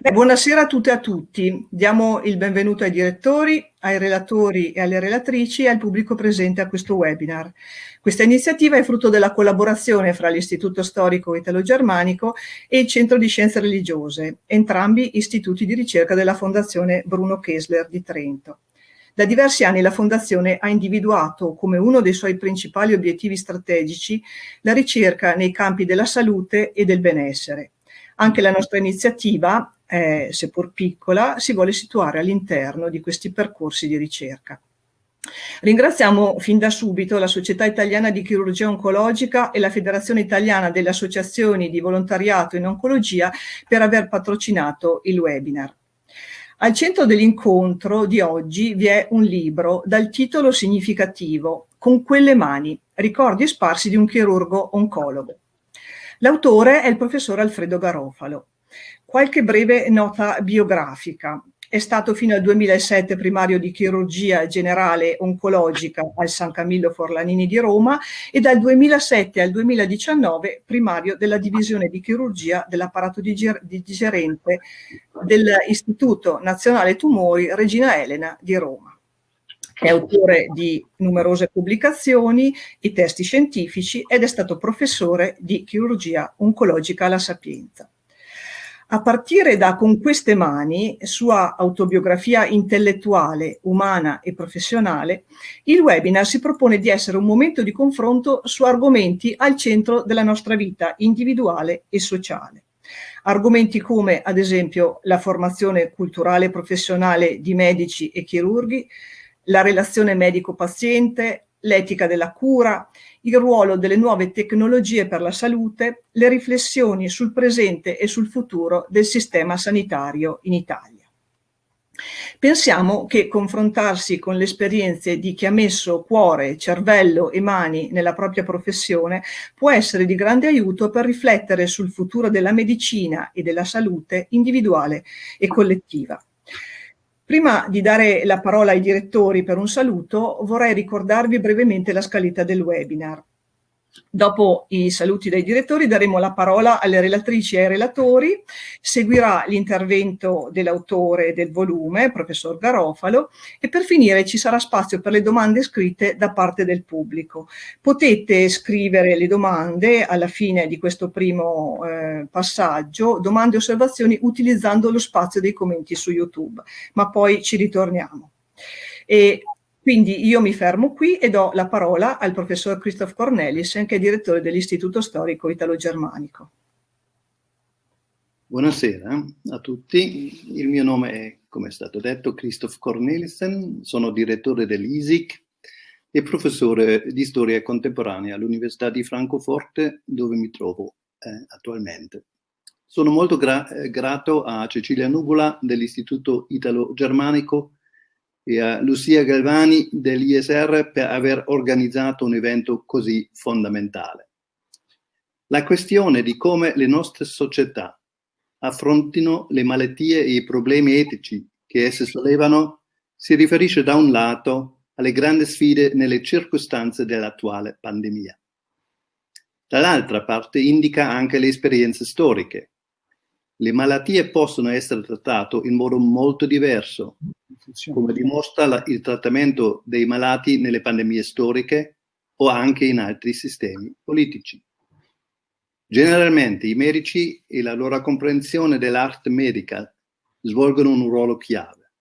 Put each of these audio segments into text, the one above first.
Buonasera a tutte e a tutti. Diamo il benvenuto ai direttori, ai relatori e alle relatrici e al pubblico presente a questo webinar. Questa iniziativa è frutto della collaborazione fra l'Istituto Storico Italo-Germanico e il Centro di Scienze Religiose, entrambi istituti di ricerca della Fondazione Bruno Kessler di Trento. Da diversi anni la Fondazione ha individuato come uno dei suoi principali obiettivi strategici la ricerca nei campi della salute e del benessere. Anche la nostra iniziativa eh, seppur piccola, si vuole situare all'interno di questi percorsi di ricerca. Ringraziamo fin da subito la Società Italiana di Chirurgia Oncologica e la Federazione Italiana delle Associazioni di Volontariato in Oncologia per aver patrocinato il webinar. Al centro dell'incontro di oggi vi è un libro dal titolo significativo Con quelle mani, ricordi sparsi di un chirurgo oncologo. L'autore è il professor Alfredo Garofalo. Qualche breve nota biografica. È stato fino al 2007 primario di chirurgia generale oncologica al San Camillo Forlanini di Roma e dal 2007 al 2019 primario della divisione di chirurgia dell'apparato digerente dell'Istituto Nazionale Tumori Regina Elena di Roma. È autore di numerose pubblicazioni e testi scientifici ed è stato professore di chirurgia oncologica alla Sapienza. A partire da Con queste mani, sua autobiografia intellettuale, umana e professionale, il webinar si propone di essere un momento di confronto su argomenti al centro della nostra vita individuale e sociale. Argomenti come, ad esempio, la formazione culturale e professionale di medici e chirurghi, la relazione medico-paziente, l'etica della cura, il ruolo delle nuove tecnologie per la salute, le riflessioni sul presente e sul futuro del sistema sanitario in Italia. Pensiamo che confrontarsi con le esperienze di chi ha messo cuore, cervello e mani nella propria professione può essere di grande aiuto per riflettere sul futuro della medicina e della salute individuale e collettiva. Prima di dare la parola ai direttori per un saluto, vorrei ricordarvi brevemente la scaletta del webinar. Dopo i saluti dai direttori daremo la parola alle relatrici e ai relatori, seguirà l'intervento dell'autore del volume, professor Garofalo, e per finire ci sarà spazio per le domande scritte da parte del pubblico. Potete scrivere le domande alla fine di questo primo eh, passaggio, domande e osservazioni utilizzando lo spazio dei commenti su YouTube, ma poi ci ritorniamo. E quindi io mi fermo qui e do la parola al professor Christoph Cornelissen, che è direttore dell'Istituto Storico Italo-Germanico. Buonasera a tutti, il mio nome è, come è stato detto, Christoph Cornelissen, sono direttore dell'ISIC e professore di storia contemporanea all'Università di Francoforte, dove mi trovo eh, attualmente. Sono molto gra eh, grato a Cecilia Nuvola dell'Istituto Italo-Germanico e a Lucia Galvani dell'ISR per aver organizzato un evento così fondamentale. La questione di come le nostre società affrontino le malattie e i problemi etici che esse sollevano si riferisce da un lato alle grandi sfide nelle circostanze dell'attuale pandemia. Dall'altra parte indica anche le esperienze storiche. Le malattie possono essere trattate in modo molto diverso come dimostra la, il trattamento dei malati nelle pandemie storiche o anche in altri sistemi politici. Generalmente i medici e la loro comprensione dell'arte medica svolgono un ruolo chiave,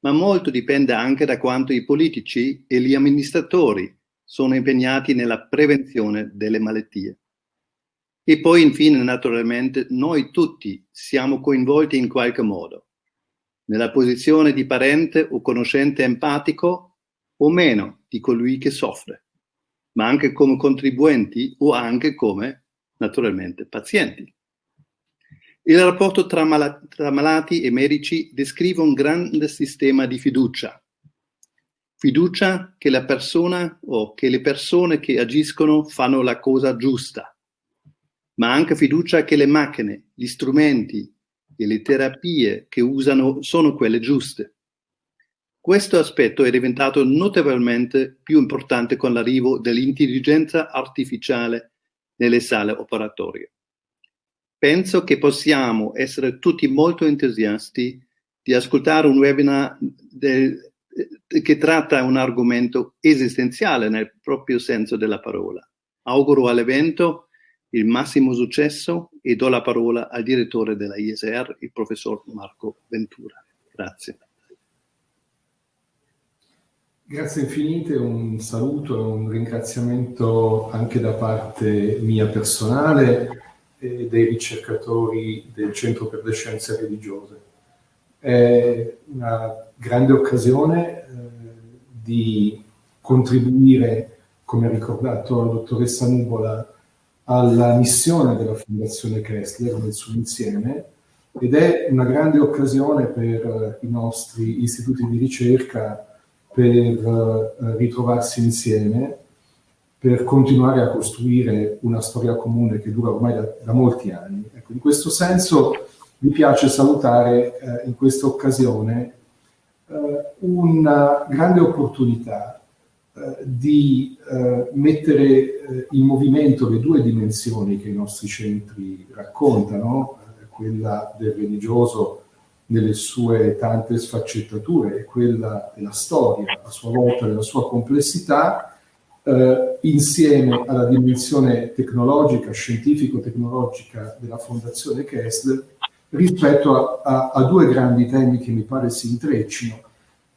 ma molto dipende anche da quanto i politici e gli amministratori sono impegnati nella prevenzione delle malattie. E poi infine, naturalmente, noi tutti siamo coinvolti in qualche modo, nella posizione di parente o conoscente empatico o meno di colui che soffre, ma anche come contribuenti o anche come, naturalmente, pazienti. Il rapporto tra, mal tra malati e medici descrive un grande sistema di fiducia. Fiducia che la persona o che le persone che agiscono fanno la cosa giusta, ma anche fiducia che le macchine, gli strumenti, e le terapie che usano sono quelle giuste. Questo aspetto è diventato notevolmente più importante con l'arrivo dell'intelligenza artificiale nelle sale operatorie. penso che possiamo essere tutti molto entusiasti di ascoltare un webinar del, che tratta un argomento esistenziale nel proprio senso della parola. Auguro all'evento il massimo successo e do la parola al direttore della ISR, il professor Marco Ventura. Grazie. Grazie infinite, un saluto e un ringraziamento anche da parte mia personale e dei ricercatori del Centro per le Scienze Religiose. È una grande occasione eh, di contribuire, come ha ricordato la dottoressa Nuvola, alla missione della Fondazione Kessler nel suo insieme ed è una grande occasione per i nostri istituti di ricerca per eh, ritrovarsi insieme, per continuare a costruire una storia comune che dura ormai da, da molti anni. Ecco, in questo senso mi piace salutare eh, in questa occasione eh, una grande opportunità eh, di eh, mettere eh, in movimento le due dimensioni che i nostri centri raccontano, quella del religioso nelle sue tante sfaccettature e quella della storia, a sua volta nella sua complessità, eh, insieme alla dimensione tecnologica, scientifico-tecnologica della Fondazione Kessler, rispetto a, a, a, due grandi temi che mi pare si intreccino,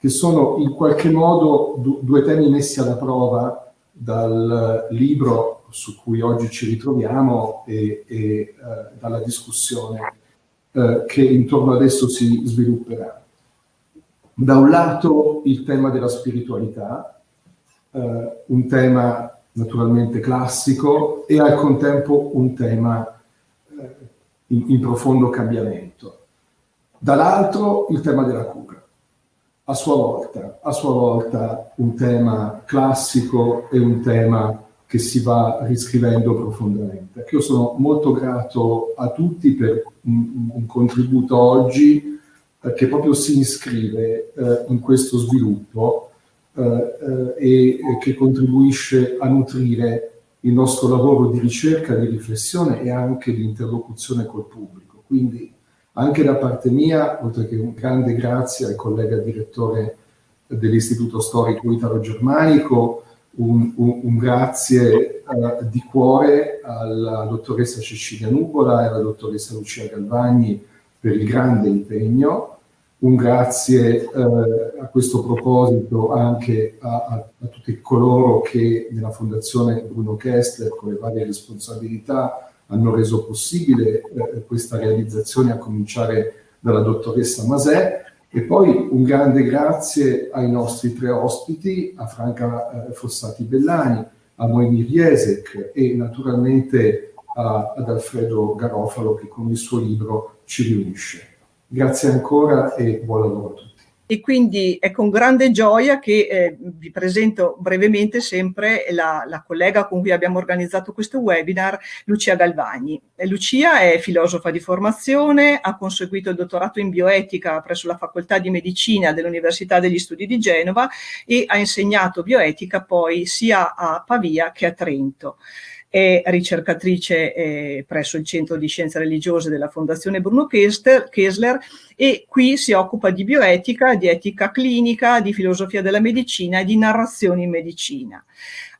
che sono in qualche modo du, due temi messi alla prova dal libro su cui oggi ci ritroviamo e, e eh, dalla discussione eh, che intorno ad esso si svilupperà. Da un lato il tema della spiritualità, eh, un tema naturalmente classico e al contempo un tema eh, in, in profondo cambiamento. Dall'altro il tema della cura, a sua volta, a sua volta un tema classico e un tema che si va riscrivendo profondamente. Io sono molto grato a tutti per un, un contributo oggi eh, che proprio si iscrive eh, in questo sviluppo eh, eh e che contribuisce a nutrire il nostro lavoro di ricerca, di riflessione e anche di interlocuzione col pubblico. Quindi anche da parte mia, oltre che un grande grazie al collega direttore dell'Istituto Storico Italo-Germanico, un, un, un grazie uh, di cuore alla dottoressa Cecilia Nuvola e alla dottoressa Lucia Galvagni per il grande impegno, un grazie uh, a questo proposito anche a, a, a, tutti coloro che nella Fondazione Bruno Kessler con le varie responsabilità hanno reso possibile uh, questa realizzazione a cominciare dalla dottoressa Masè e poi un grande grazie ai nostri tre ospiti, a Franca eh, Fossati Bellani, a Noemi Riesek e naturalmente a, ad Alfredo Garofalo che con il suo libro ci riunisce. Grazie ancora e buon lavoro a tutti e quindi è con grande gioia che eh, vi presento brevemente sempre la, la, collega con cui abbiamo organizzato questo webinar, Lucia Galvagni. Lucia è filosofa di formazione, ha conseguito il dottorato in bioetica presso la Facoltà di Medicina dell'Università degli Studi di Genova e ha insegnato bioetica poi sia a Pavia che a Trento è ricercatrice eh, presso il Centro di Scienze Religiose della Fondazione Bruno Kessler e qui si occupa di bioetica, di etica clinica, di filosofia della medicina e di narrazione in medicina.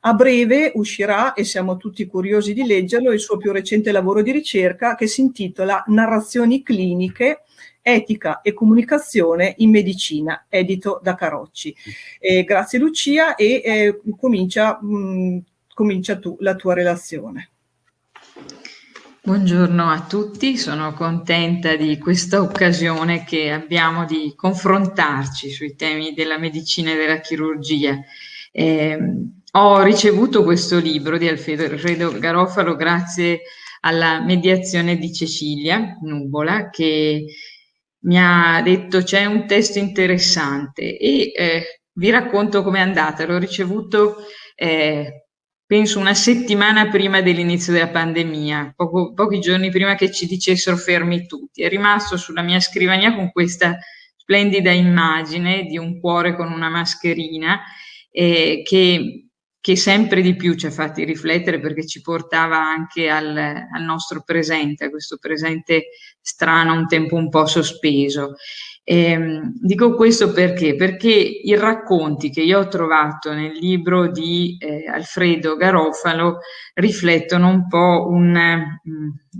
A breve uscirà, e siamo tutti curiosi di leggerlo, il suo più recente lavoro di ricerca che si intitola Narrazioni cliniche, etica e comunicazione in medicina, edito da Carocci. Eh, grazie Lucia e eh, comincia mh, comincia tu la tua relazione. Buongiorno a tutti, sono contenta di questa occasione che abbiamo di confrontarci sui temi della medicina e della chirurgia. Eh, ho ricevuto questo libro di Alfredo Garofalo grazie alla mediazione di Cecilia Nuvola che mi ha detto c'è un testo interessante e eh, vi racconto com'è andata. L'ho ricevuto eh, penso una settimana prima dell'inizio della pandemia, poco, pochi giorni prima che ci dicessero fermi tutti. È rimasto sulla mia scrivania con questa splendida immagine di un cuore con una mascherina eh, che, che sempre di più ci ha fatti riflettere perché ci portava anche al, al nostro presente, a questo presente strano, un tempo un po' sospeso. Eh, dico questo perché? Perché i racconti che io ho trovato nel libro di eh, Alfredo Garofalo riflettono un po' mm,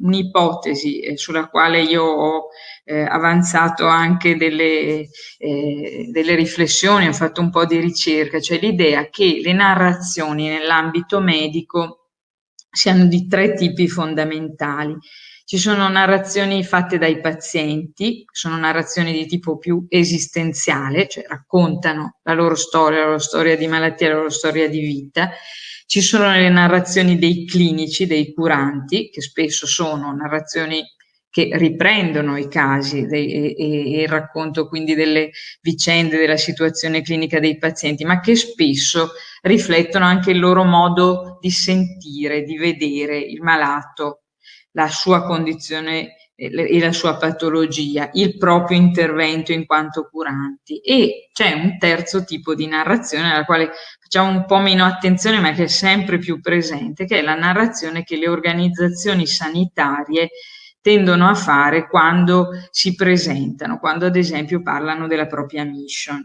un'ipotesi eh, sulla quale io ho eh, avanzato anche delle, eh, delle riflessioni, ho fatto un po' di ricerca, cioè l'idea che le narrazioni nell'ambito medico siano di tre tipi fondamentali. Ci sono narrazioni fatte dai pazienti, sono narrazioni di tipo più esistenziale, cioè raccontano la loro storia, la loro storia di malattia, la loro storia di vita. Ci sono le narrazioni dei clinici, dei curanti, che spesso sono narrazioni che riprendono i casi dei, e, e, il racconto quindi delle vicende della situazione clinica dei pazienti, ma che spesso riflettono anche il loro modo di sentire, di vedere il malato la sua condizione e la sua patologia, il proprio intervento in quanto curanti. E c'è un terzo tipo di narrazione alla quale facciamo un po' meno attenzione ma che è sempre più presente, che è la narrazione che le organizzazioni sanitarie tendono a fare quando si presentano, quando ad esempio parlano della propria mission.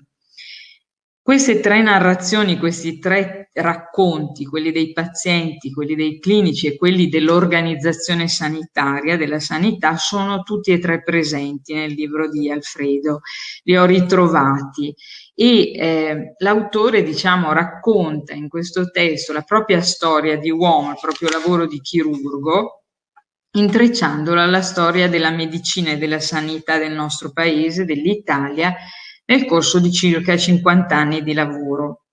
Queste tre narrazioni, questi tre racconti, quelli dei pazienti, quelli dei clinici e quelli dell'organizzazione sanitaria, della sanità, sono tutti e tre presenti nel libro di Alfredo. Li ho ritrovati e eh, l'autore, diciamo, racconta in questo testo la propria storia di uomo, il proprio lavoro di chirurgo, intrecciandola alla storia della medicina e della sanità del nostro paese, dell'Italia, nel corso di circa 50 anni di lavoro.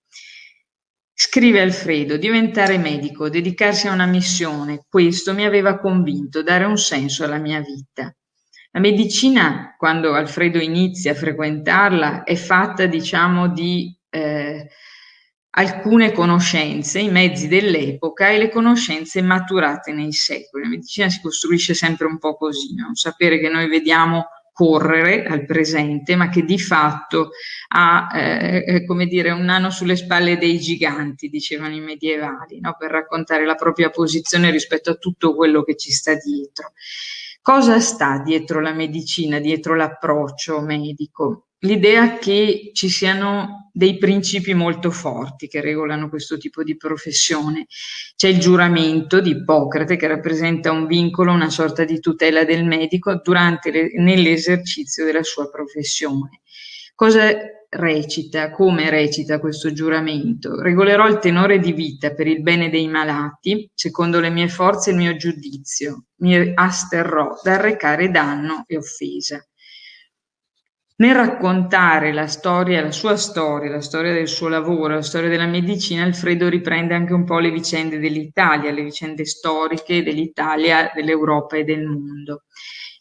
Scrive Alfredo, diventare medico, dedicarsi a una missione, questo mi aveva convinto, dare un senso alla mia vita. La medicina, quando Alfredo inizia a frequentarla, è fatta, diciamo, di eh, alcune conoscenze, i mezzi dell'epoca e le conoscenze maturate nei secoli. La medicina si costruisce sempre un po' così, no? sapere che noi vediamo correre al presente, ma che di fatto ha, eh, eh, come dire, un nano sulle spalle dei giganti, dicevano i medievali, no? per raccontare la propria posizione rispetto a tutto quello che ci sta dietro. Cosa sta dietro la medicina, dietro l'approccio medico? L'idea che ci siano dei principi molto forti che regolano questo tipo di professione. C'è il giuramento di Ippocrate che rappresenta un vincolo, una sorta di tutela del medico nell'esercizio della sua professione. Cosa recita, come recita questo giuramento? Regolerò il tenore di vita per il bene dei malati, secondo le mie forze e il mio giudizio. Mi asterrò dal recare danno e offesa. Nel raccontare la storia, la sua storia, la storia del suo lavoro, la storia della medicina, Alfredo riprende anche un po' le vicende dell'Italia, le vicende storiche dell'Italia, dell'Europa e del mondo.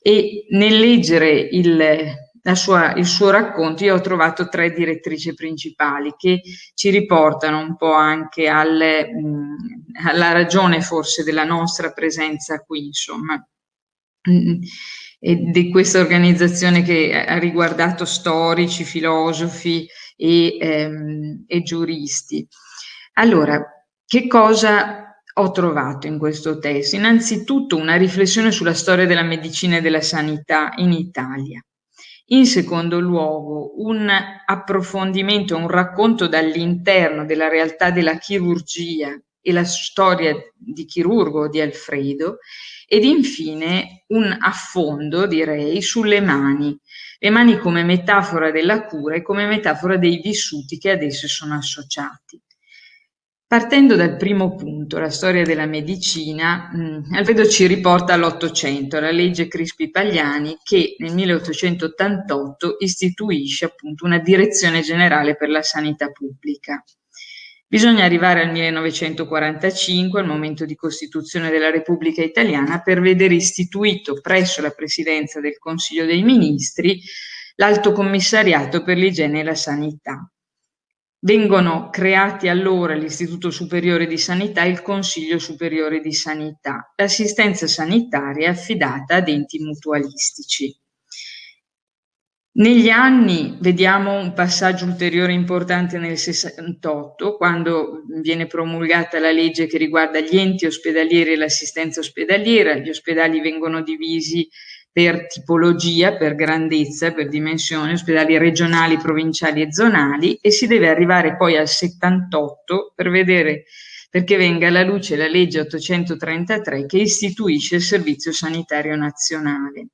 E nel leggere il, sua, il suo racconto io ho trovato tre direttrici principali che ci riportano un po' anche al, mh, alla ragione forse della nostra presenza qui, insomma e di questa organizzazione che ha riguardato storici, filosofi e, ehm, e giuristi. Allora, che cosa ho trovato in questo testo? Innanzitutto una riflessione sulla storia della medicina e della sanità in Italia. In secondo luogo, un approfondimento, un racconto dall'interno della realtà della chirurgia e la storia di chirurgo di Alfredo ed infine un affondo, direi, sulle mani, le mani come metafora della cura e come metafora dei vissuti che ad esse sono associati. Partendo dal primo punto, la storia della medicina, mh, Alfredo ci riporta all'Ottocento, alla legge Crispi-Pagliani che nel 1888 istituisce appunto una direzione generale per la sanità pubblica. Bisogna arrivare al 1945, al momento di costituzione della Repubblica Italiana, per vedere istituito presso la Presidenza del Consiglio dei Ministri l'Alto Commissariato per l'igiene e la sanità. Vengono creati allora l'Istituto Superiore di Sanità e il Consiglio Superiore di Sanità. L'assistenza sanitaria è affidata ad enti mutualistici. Negli anni vediamo un passaggio ulteriore importante nel 68, quando viene promulgata la legge che riguarda gli enti ospedalieri e l'assistenza ospedaliera. Gli ospedali vengono divisi per tipologia, per grandezza, per dimensione, ospedali regionali, provinciali e zonali e si deve arrivare poi al 78 per vedere perché venga alla luce la legge 833 che istituisce il Servizio Sanitario Nazionale.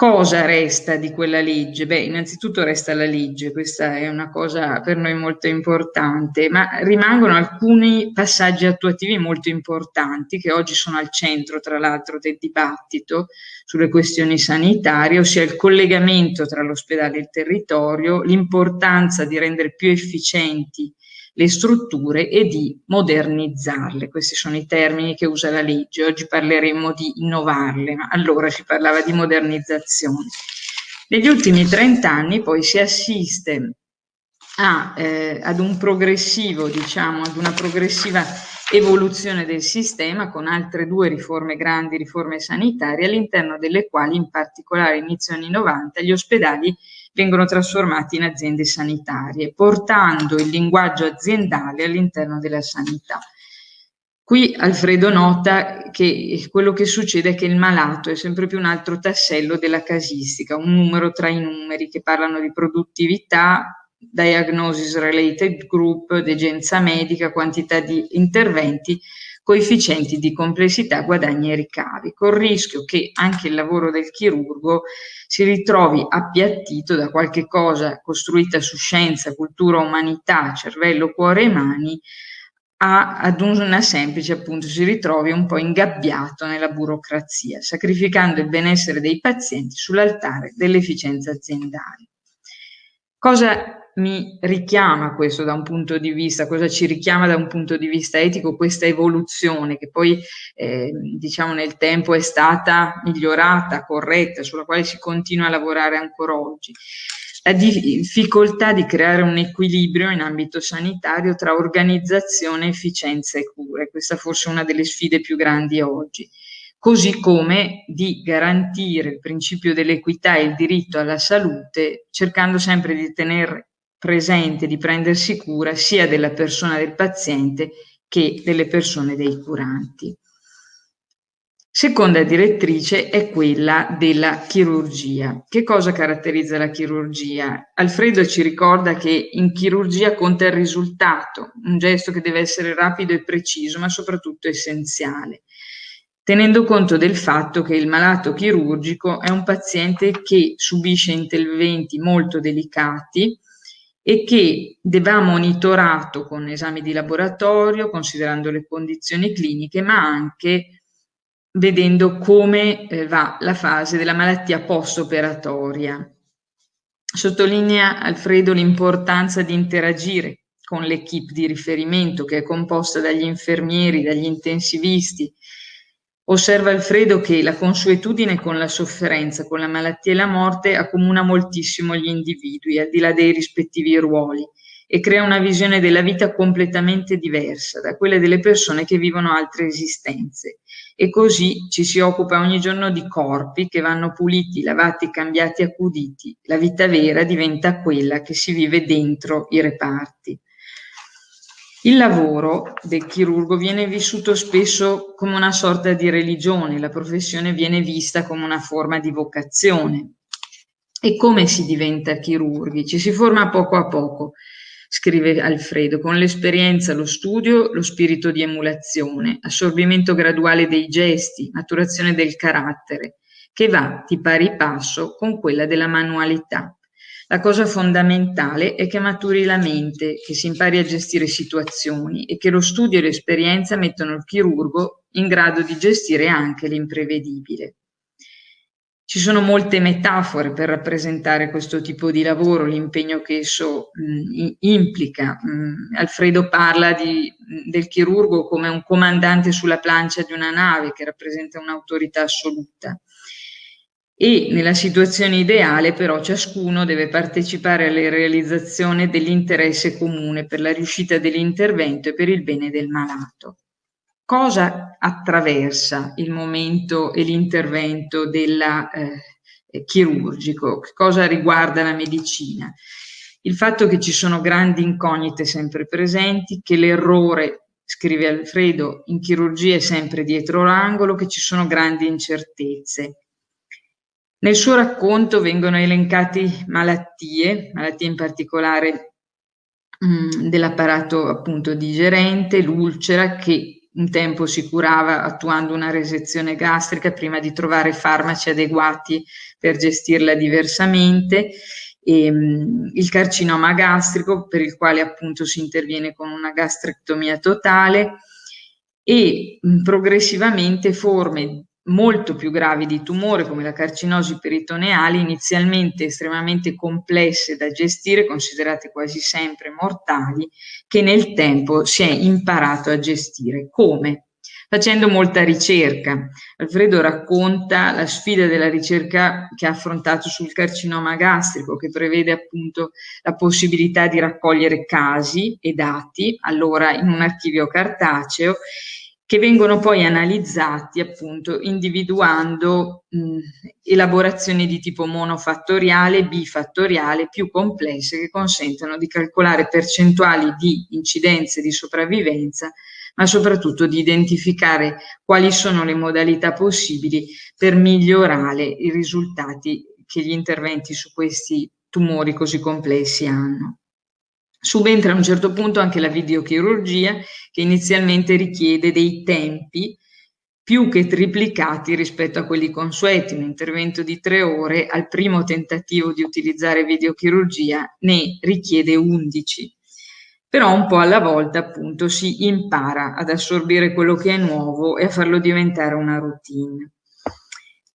Cosa resta di quella legge? Beh, innanzitutto resta la legge, questa è una cosa per noi molto importante, ma rimangono alcuni passaggi attuativi molto importanti che oggi sono al centro, tra l'altro, del dibattito sulle questioni sanitarie, ossia il collegamento tra l'ospedale e il territorio, l'importanza di rendere più efficienti le strutture e di modernizzarle. Questi sono i termini che usa la legge. Oggi parleremo di innovarle, ma allora si parlava di modernizzazione. Negli ultimi 30 anni poi si assiste a, eh, ad un progressivo, diciamo, ad una progressiva evoluzione del sistema con altre due riforme grandi, riforme sanitarie, all'interno delle quali in particolare inizio anni 90 gli ospedali vengono trasformati in aziende sanitarie, portando il linguaggio aziendale all'interno della sanità. Qui Alfredo nota che quello che succede è che il malato è sempre più un altro tassello della casistica, un numero tra i numeri che parlano di produttività, diagnosis related group, degenza medica, quantità di interventi, coefficienti di complessità, guadagni e ricavi, col rischio che anche il lavoro del chirurgo si ritrovi appiattito da qualche cosa costruita su scienza, cultura, umanità, cervello, cuore e mani, a, ad una semplice, appunto, si ritrovi un po' ingabbiato nella burocrazia, sacrificando il benessere dei pazienti sull'altare dell'efficienza aziendale. Cosa mi richiama questo da un punto di vista, cosa ci richiama da un punto di vista etico questa evoluzione che poi eh, diciamo nel tempo è stata migliorata, corretta, sulla quale si continua a lavorare ancora oggi. La difficoltà di creare un equilibrio in ambito sanitario tra organizzazione, efficienza e cure. Questa forse è una delle sfide più grandi oggi così come di garantire il principio dell'equità e il diritto alla salute, cercando sempre di tenere presente di prendersi cura sia della persona del paziente che delle persone dei curanti. Seconda direttrice è quella della chirurgia. Che cosa caratterizza la chirurgia? Alfredo ci ricorda che in chirurgia conta il risultato, un gesto che deve essere rapido e preciso, ma soprattutto essenziale, tenendo conto del fatto che il malato chirurgico è un paziente che subisce interventi molto delicati, e che va monitorato con esami di laboratorio, considerando le condizioni cliniche, ma anche vedendo come eh, va la fase della malattia post-operatoria. Sottolinea Alfredo l'importanza di interagire con l'equipe di riferimento che è composta dagli infermieri, dagli intensivisti, Osserva Alfredo che la consuetudine con la sofferenza, con la malattia e la morte accomuna moltissimo gli individui, al di là dei rispettivi ruoli, e crea una visione della vita completamente diversa da quelle delle persone che vivono altre esistenze. E così ci si occupa ogni giorno di corpi che vanno puliti, lavati, cambiati, accuditi. La vita vera diventa quella che si vive dentro i reparti. Il lavoro del chirurgo viene vissuto spesso come una sorta di religione, la professione viene vista come una forma di vocazione. E come si diventa chirurghi? Ci si forma poco a poco, scrive Alfredo, con l'esperienza, lo studio, lo spirito di emulazione, assorbimento graduale dei gesti, maturazione del carattere, che va di pari passo con quella della manualità. La cosa fondamentale è che maturi la mente, che si impari a gestire situazioni e che lo studio e l'esperienza mettono il chirurgo in grado di gestire anche l'imprevedibile. Ci sono molte metafore per rappresentare questo tipo di lavoro, l'impegno che esso mh, implica. Mh, Alfredo parla di, del chirurgo come un comandante sulla plancia di una nave che rappresenta un'autorità assoluta e nella situazione ideale però ciascuno deve partecipare alla realizzazione dell'interesse comune per la riuscita dell'intervento e per il bene del malato. Cosa attraversa il momento e l'intervento della, eh, chirurgico. Cosa riguarda la medicina? Il fatto che ci sono grandi incognite sempre presenti, che l'errore, scrive Alfredo, in chirurgia è sempre dietro l'angolo, che ci sono grandi incertezze. Nel suo racconto vengono elencate malattie, malattie in particolare mh, mm, dell'apparato appunto digerente, l'ulcera che un tempo si curava attuando una resezione gastrica prima di trovare farmaci adeguati per gestirla diversamente, e, ehm, il carcinoma gastrico per il quale appunto si interviene con una gastrectomia totale e mh, progressivamente forme molto più gravi di tumore come la carcinosi peritoneale, inizialmente estremamente complesse da gestire, considerate quasi sempre mortali, che nel tempo si è imparato a gestire. Come? Facendo molta ricerca. Alfredo racconta la sfida della ricerca che ha affrontato sul carcinoma gastrico, che prevede appunto la possibilità di raccogliere casi e dati, allora in un archivio cartaceo, che vengono poi analizzati appunto individuando mh, elaborazioni di tipo monofattoriale, bifattoriale, più complesse che consentono di calcolare percentuali di incidenze di sopravvivenza, ma soprattutto di identificare quali sono le modalità possibili per migliorare i risultati che gli interventi su questi tumori così complessi hanno. Subentra a un certo punto anche la videochirurgia che inizialmente richiede dei tempi più che triplicati rispetto a quelli consueti, un intervento di tre ore al primo tentativo di utilizzare videochirurgia ne richiede 11. Però un po' alla volta appunto si impara ad assorbire quello che è nuovo e a farlo diventare una routine.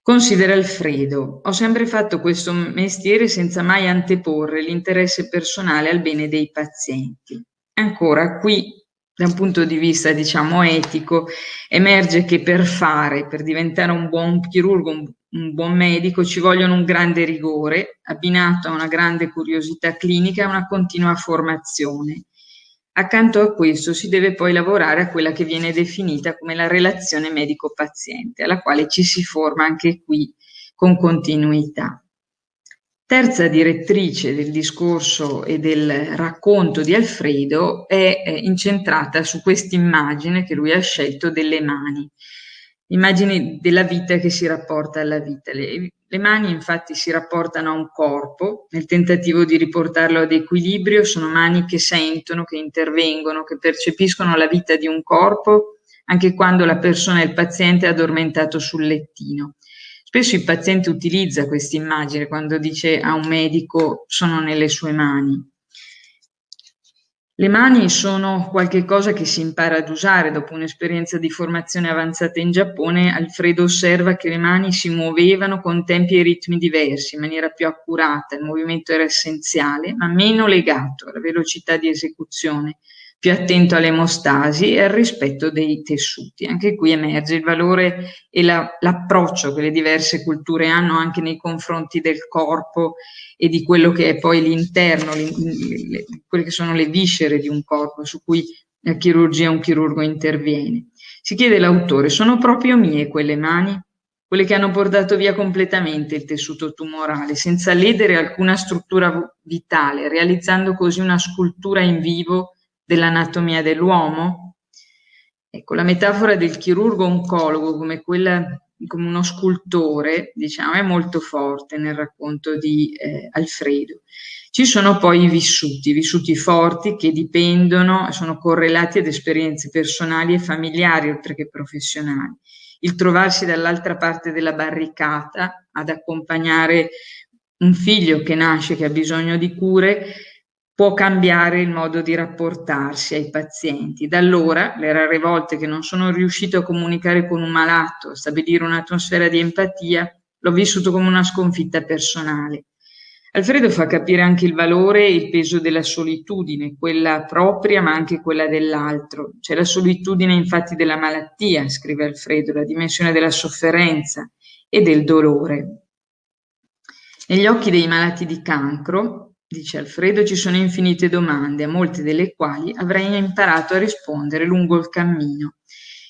Considera Alfredo, ho sempre fatto questo mestiere senza mai anteporre l'interesse personale al bene dei pazienti. Ancora, qui, da un punto di vista, diciamo, etico, emerge che per fare, per diventare un buon chirurgo, un, un buon medico, ci vogliono un grande rigore, abbinato a una grande curiosità clinica e una continua formazione. Accanto a questo si deve poi lavorare a quella che viene definita come la relazione medico-paziente, alla quale ci si forma anche qui con continuità. Terza direttrice del discorso e del racconto di Alfredo è incentrata su questa immagine che lui ha scelto delle mani, immagine della vita che si rapporta alla vita. Le, le mani infatti si rapportano a un corpo, nel tentativo di riportarlo ad equilibrio, sono mani che sentono, che intervengono, che percepiscono la vita di un corpo anche quando la persona, il paziente, è addormentato sul lettino. Spesso il paziente utilizza questa immagine quando dice a un medico sono nelle sue mani. Le mani sono qualcosa che si impara ad usare. Dopo un'esperienza di formazione avanzata in Giappone, Alfredo osserva che le mani si muovevano con tempi e ritmi diversi, in maniera più accurata. Il movimento era essenziale, ma meno legato alla velocità di esecuzione più attento all'emostasi e al rispetto dei tessuti. Anche qui emerge il valore e la, l'approccio che le diverse culture hanno anche nei confronti del corpo e di quello che è poi l'interno, le, le, quelle che sono le viscere di un corpo su cui la chirurgia un chirurgo interviene. Si chiede l'autore, sono proprio mie quelle mani? Quelle che hanno portato via completamente il tessuto tumorale, senza ledere alcuna struttura vitale, realizzando così una scultura in vivo dell'anatomia dell'uomo? Ecco, la metafora del chirurgo oncologo come quella come uno scultore, diciamo, è molto forte nel racconto di eh, Alfredo. Ci sono poi i vissuti, vissuti forti che dipendono, sono correlati ad esperienze personali e familiari oltre che professionali. Il trovarsi dall'altra parte della barricata ad accompagnare un figlio che nasce, che ha bisogno di cure, può cambiare il modo di rapportarsi ai pazienti. Da allora, le rare volte che non sono riuscito a comunicare con un malato, stabilire un'atmosfera di empatia, l'ho vissuto come una sconfitta personale. Alfredo fa capire anche il valore e il peso della solitudine, quella propria ma anche quella dell'altro. C'è la solitudine infatti della malattia, scrive Alfredo, la dimensione della sofferenza e del dolore. Negli occhi dei malati di cancro, dice Alfredo, ci sono infinite domande, a molte delle quali avrei imparato a rispondere lungo il cammino.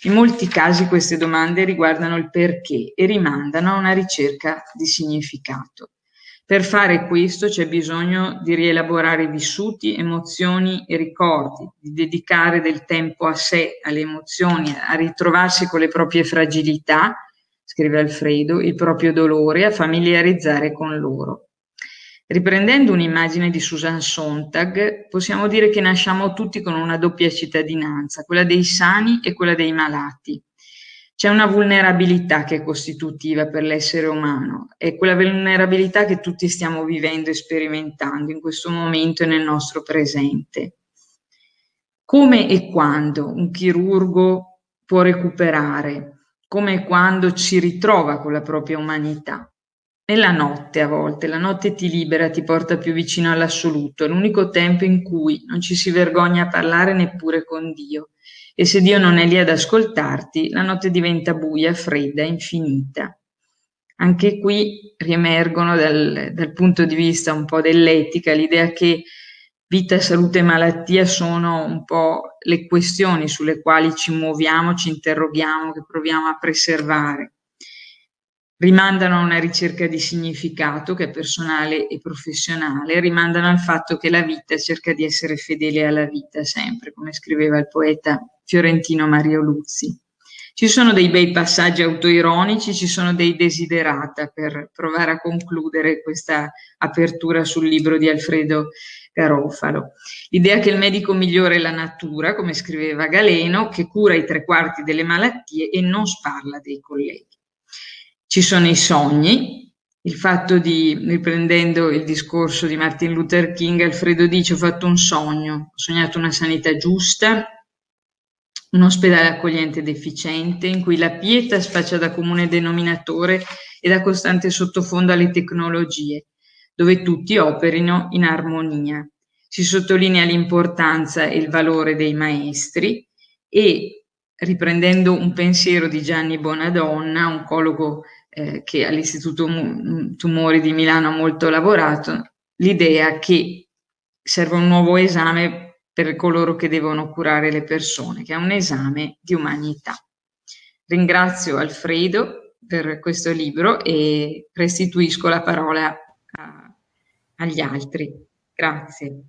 In molti casi queste domande riguardano il perché e rimandano a una ricerca di significato. Per fare questo c'è bisogno di rielaborare vissuti, emozioni e ricordi, di dedicare del tempo a sé, alle emozioni, a ritrovarsi con le proprie fragilità, scrive Alfredo, il proprio dolore, a familiarizzare con loro. Riprendendo un'immagine di Susan Sontag, possiamo dire che nasciamo tutti con una doppia cittadinanza, quella dei sani e quella dei malati. C'è una vulnerabilità che è costitutiva per l'essere umano, è quella vulnerabilità che tutti stiamo vivendo e sperimentando in questo momento e nel nostro presente. Come e quando un chirurgo può recuperare, come e quando ci ritrova con la propria umanità. Nella notte a volte, la notte ti libera, ti porta più vicino all'assoluto, è l'unico tempo in cui non ci si vergogna a parlare neppure con Dio e se Dio non è lì ad ascoltarti, la notte diventa buia, fredda, infinita. Anche qui riemergono dal, dal punto di vista un po' dell'etica l'idea che vita, salute e malattia sono un po' le questioni sulle quali ci muoviamo, ci interroghiamo, che proviamo a preservare rimandano a una ricerca di significato che è personale e professionale, rimandano al fatto che la vita cerca di essere fedele alla vita sempre, come scriveva il poeta fiorentino Mario Luzzi. Ci sono dei bei passaggi autoironici, ci sono dei desiderata per provare a concludere questa apertura sul libro di Alfredo Garofalo. L'idea che il medico migliore è la natura, come scriveva Galeno, che cura i tre quarti delle malattie e non sparla dei colleghi. Ci sono i sogni, il fatto di, riprendendo il discorso di Martin Luther King, Alfredo dice ho fatto un sogno, ho sognato una sanità giusta, un ospedale accogliente ed efficiente in cui la pietas faccia da comune denominatore e da costante sottofondo alle tecnologie, dove tutti operino in armonia. Si sottolinea l'importanza e il valore dei maestri e, riprendendo un pensiero di Gianni Bonadonna, oncologo eh, che all'Istituto Tumori di Milano ha molto lavorato, l'idea che serve un nuovo esame per coloro che devono curare le persone, che è un esame di umanità. Ringrazio Alfredo per questo libro e restituisco la parola a, agli altri. Grazie.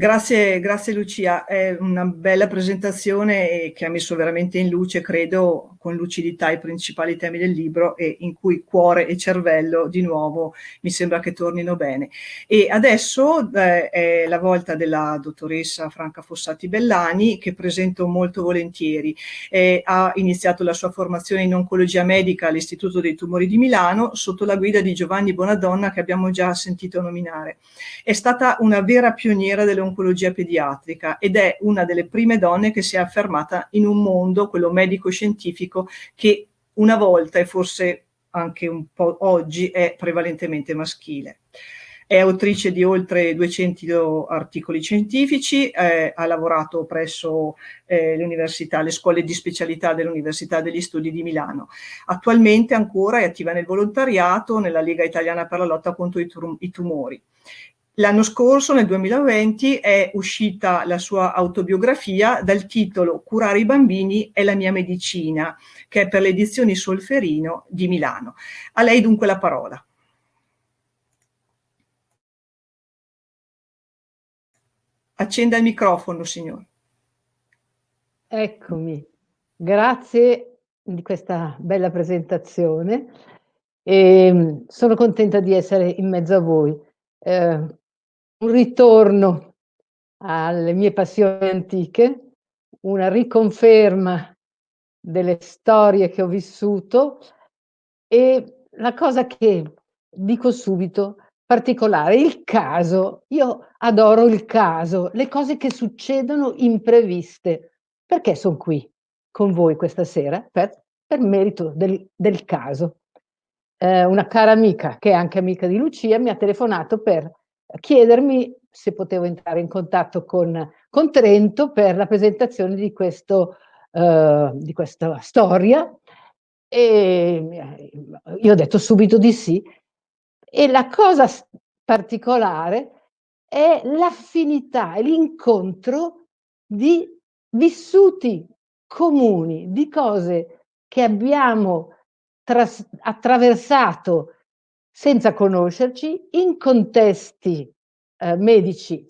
Grazie, grazie Lucia, è una bella presentazione che ha messo veramente in luce, credo, con lucidità i principali temi del libro e in cui cuore e cervello di nuovo mi sembra che tornino bene. E adesso eh, è la volta della dottoressa Franca Fossati Bellani che presento molto volentieri. Eh, ha iniziato la sua formazione in oncologia medica all'Istituto dei Tumori di Milano sotto la guida di Giovanni Bonadonna che abbiamo già sentito nominare. È stata una vera pioniera delle oncologia pediatrica ed è una delle prime donne che si è affermata in un mondo, quello medico-scientifico, che una volta e forse anche un po' oggi è prevalentemente maschile. È autrice di oltre 200 articoli scientifici, eh, ha lavorato presso eh, le scuole di specialità dell'Università degli Studi di Milano. Attualmente ancora è attiva nel volontariato nella Lega Italiana per la lotta contro i, tum i tumori. L'anno scorso, nel 2020, è uscita la sua autobiografia dal titolo Curare i bambini è la mia medicina, che è per le edizioni Solferino di Milano. A lei dunque la parola. Accenda il microfono, signor. Eccomi. Grazie di questa bella presentazione. E ehm, sono contenta di essere in mezzo a voi. Eh, un ritorno alle mie passioni antiche, una riconferma delle storie che ho vissuto e la cosa che dico subito particolare, il caso, io adoro il caso, le cose che succedono impreviste. Perché sono qui con voi questa sera? Per, per merito del, del caso. Eh, una cara amica, che è anche amica di Lucia, mi ha telefonato per chiedermi se potevo entrare in contatto con, con Trento per la presentazione di, questo, uh, di questa storia e io ho detto subito di sì. E la cosa particolare è l'affinità e l'incontro di vissuti comuni, di cose che abbiamo attraversato senza conoscerci in contesti eh, medici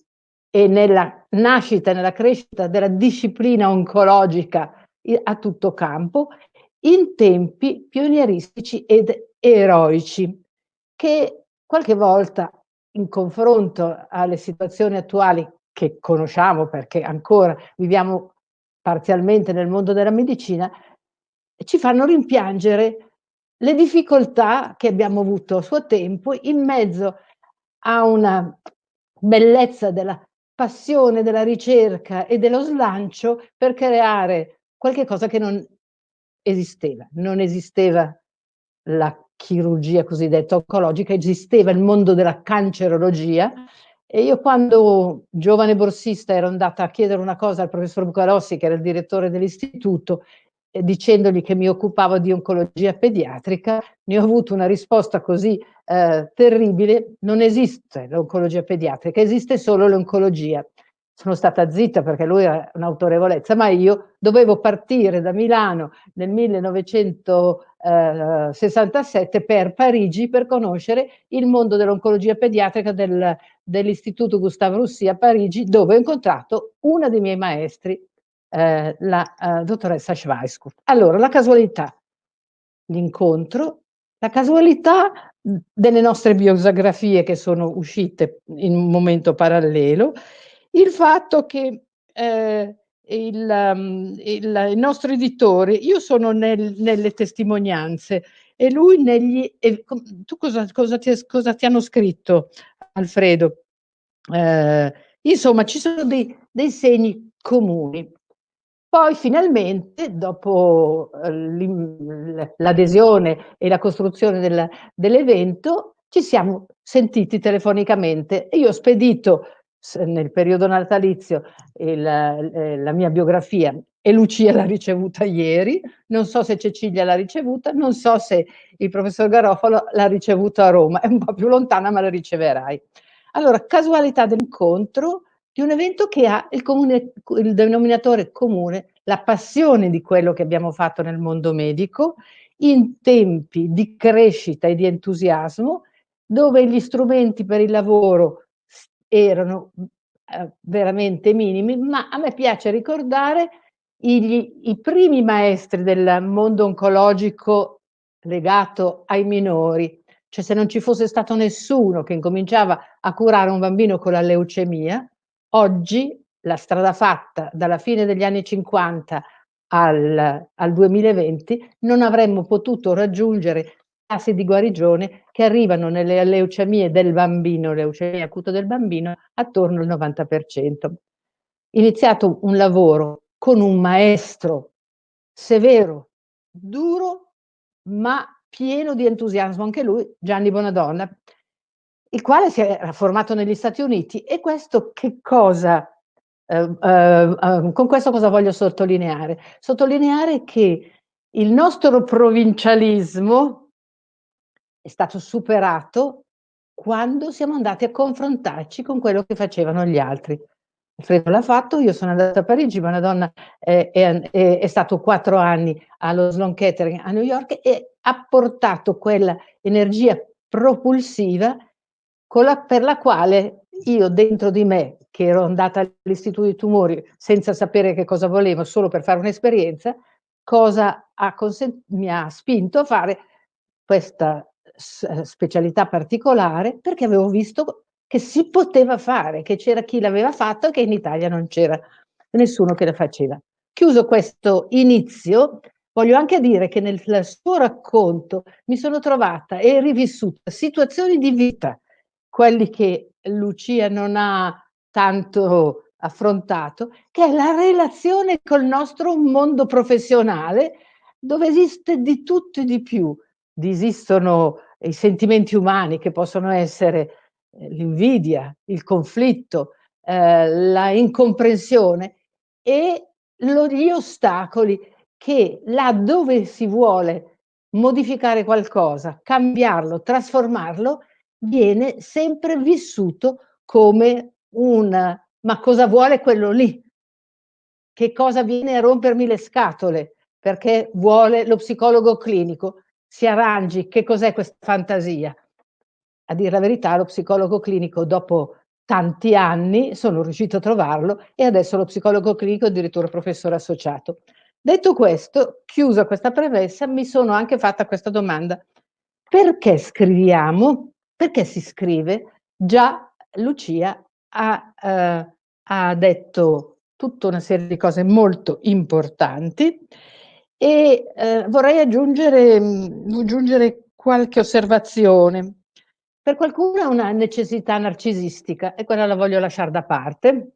e nella nascita, nella crescita della disciplina oncologica a tutto campo, in tempi pionieristici ed eroici, che qualche volta in confronto alle situazioni attuali che conosciamo perché ancora viviamo parzialmente nel mondo della medicina, ci fanno rimpiangere le difficoltà che abbiamo avuto a suo tempo in mezzo a una bellezza della passione della ricerca e dello slancio per creare qualche cosa che non esisteva. Non esisteva la chirurgia cosiddetta oncologica, esisteva il mondo della cancerologia e io quando giovane borsista ero andata a chiedere una cosa al professor Bucarossi, che era il direttore dell'istituto, dicendogli che mi occupavo di oncologia pediatrica, ne ho avuto una risposta così eh, terribile, non esiste l'oncologia pediatrica, esiste solo l'oncologia. Sono stata zitta perché lui era un'autorevolezza, ma io dovevo partire da Milano nel 1967 per Parigi per conoscere il mondo dell'oncologia pediatrica del, dell'Istituto Gustave Roussy a Parigi, dove ho incontrato una dei miei maestri, eh, la eh, dottoressa Schweisskopf. Allora, la casualità, l'incontro, la casualità delle nostre biografie che sono uscite in un momento parallelo, il fatto che eh, il, um, il, il, nostro editore, io sono nel, nelle testimonianze e lui negli... E, tu cosa, cosa, ti, cosa, ti, hanno scritto, Alfredo? Eh, insomma, ci sono dei, dei segni comuni. Poi finalmente, dopo eh, l'adesione e la costruzione del, dell'evento, ci siamo sentiti telefonicamente. Io ho spedito nel periodo natalizio il, eh, la mia biografia e Lucia l'ha ricevuta ieri, non so se Cecilia l'ha ricevuta, non so se il professor Garofalo l'ha ricevuta a Roma, è un po' più lontana ma la riceverai. Allora, casualità dell'incontro, di un evento che ha il, comune, il denominatore comune, la passione di quello che abbiamo fatto nel mondo medico, in tempi di crescita e di entusiasmo, dove gli strumenti per il lavoro erano eh, veramente minimi, ma a me piace ricordare i, i primi maestri del mondo oncologico legato ai minori, cioè se non ci fosse stato nessuno che incominciava a curare un bambino con la leucemia, Oggi la strada fatta dalla fine degli anni 50 al, al 2020 non avremmo potuto raggiungere tassi di guarigione che arrivano nelle leucemie del bambino, leucemia acuta del bambino, attorno al 90%. Iniziato un lavoro con un maestro severo, duro, ma pieno di entusiasmo, anche lui, Gianni Bonadonna, il quale si era formato negli Stati Uniti e questo che cosa, eh, eh, con questo cosa voglio sottolineare? Sottolineare che il nostro provincialismo è stato superato quando siamo andati a confrontarci con quello che facevano gli altri. Alfredo l'ha fatto, io sono andata a Parigi, ma donna è, è, è, è stato quattro anni allo Sloan Kettering a New York e ha portato quella energia propulsiva la, per la quale io dentro di me, che ero andata all'istituto di tumori senza sapere che cosa volevo, solo per fare un'esperienza, cosa ha mi ha spinto a fare questa specialità particolare perché avevo visto che si poteva fare, che c'era chi l'aveva fatto e che in Italia non c'era nessuno che la faceva. Chiuso questo inizio, voglio anche dire che nel suo racconto mi sono trovata e rivissuta situazioni di vita quelli che Lucia non ha tanto affrontato, che è la relazione col nostro mondo professionale, dove esiste di tutto e di più. Esistono i sentimenti umani che possono essere eh, l'invidia, il conflitto, eh, la incomprensione e lo, gli ostacoli che laddove si vuole modificare qualcosa, cambiarlo, trasformarlo, viene sempre vissuto come un ma cosa vuole quello lì? che cosa viene a rompermi le scatole, perché vuole lo psicologo clinico, si arrangi, che cos'è questa fantasia? A dire la verità, lo psicologo clinico dopo tanti anni sono riuscito a trovarlo e adesso lo psicologo clinico è addirittura professore associato. Detto questo, chiusa questa premessa, mi sono anche fatta questa domanda. Perché scriviamo? Perché si scrive? Già Lucia ha, eh, ha detto tutta una serie di cose molto importanti e eh, vorrei aggiungere, aggiungere qualche osservazione. Per qualcuno è una necessità narcisistica e quella la voglio lasciare da parte.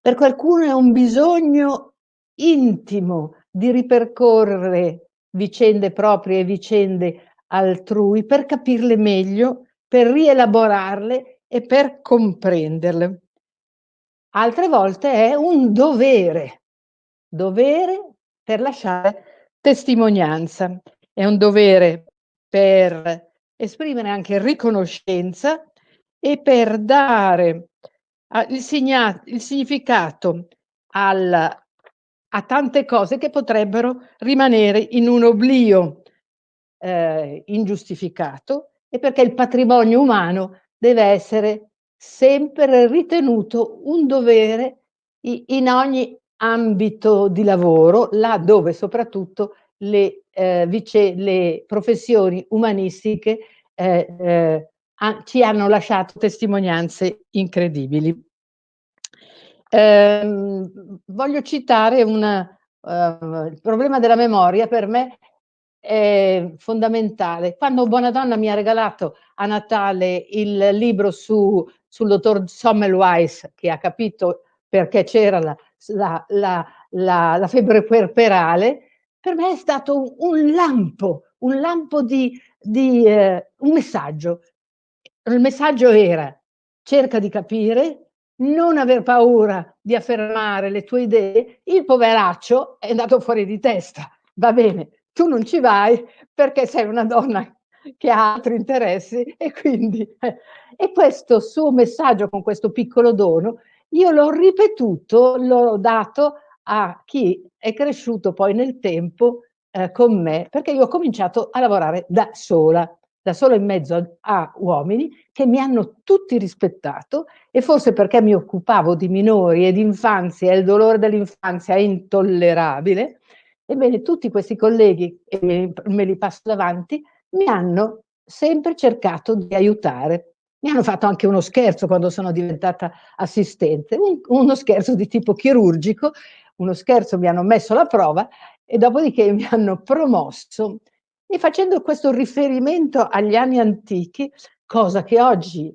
Per qualcuno è un bisogno intimo di ripercorrere vicende proprie e vicende altrui per capirle meglio, per rielaborarle e per comprenderle. Altre volte è un dovere, dovere per lasciare testimonianza, è un dovere per esprimere anche riconoscenza e per dare il, signa- il significato al, a tante cose che potrebbero rimanere in un oblio eh, ingiustificato e perché il patrimonio umano deve essere sempre ritenuto un dovere in ogni ambito di lavoro, là dove soprattutto le, eh, vice, le professioni umanistiche eh, eh, ci hanno lasciato testimonianze incredibili. Ehm, voglio citare una, uh, il problema della memoria per me è fondamentale. Quando Buonadonna mi ha regalato a Natale il libro su, sul dottor Sommelweis, che ha capito perché c'era la, la, la, la, la febbre puerperale, per me è stato un lampo, un lampo di, di eh, un messaggio. Il messaggio era cerca di capire, non aver paura di affermare le tue idee, il poveraccio è andato fuori di testa, va bene, tu non ci vai perché sei una donna che ha altri interessi e quindi eh, e questo suo messaggio con questo piccolo dono io l'ho ripetuto, l'ho dato a chi è cresciuto poi nel tempo eh, con me, perché io ho cominciato a lavorare da sola, da sola in mezzo a, a uomini che mi hanno tutti rispettato e forse perché mi occupavo di minori e di infanzia il dolore dell'infanzia è intollerabile, ebbene tutti questi colleghi, e me li passo davanti, mi hanno sempre cercato di aiutare. Mi hanno fatto anche uno scherzo quando sono diventata assistente, un, uno scherzo di tipo chirurgico, uno scherzo mi hanno messo alla prova e dopodiché mi hanno promosso e facendo questo riferimento agli anni antichi, cosa che oggi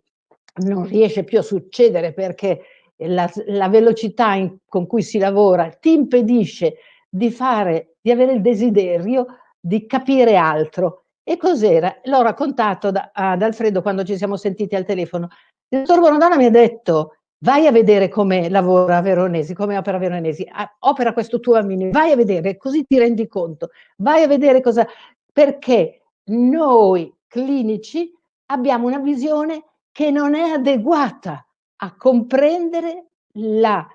non riesce più a succedere perché la, la velocità in, con cui si lavora ti impedisce di fare, di avere il desiderio di capire altro. E cos'era? L'ho raccontato da, ad Alfredo quando ci siamo sentiti al telefono. Il dottor Bonadonna mi ha detto, vai a vedere come lavora Veronesi, come opera Veronesi, opera questo tuo bambino, vai a vedere, così ti rendi conto, vai a vedere cosa, perché noi clinici abbiamo una visione che non è adeguata a comprendere la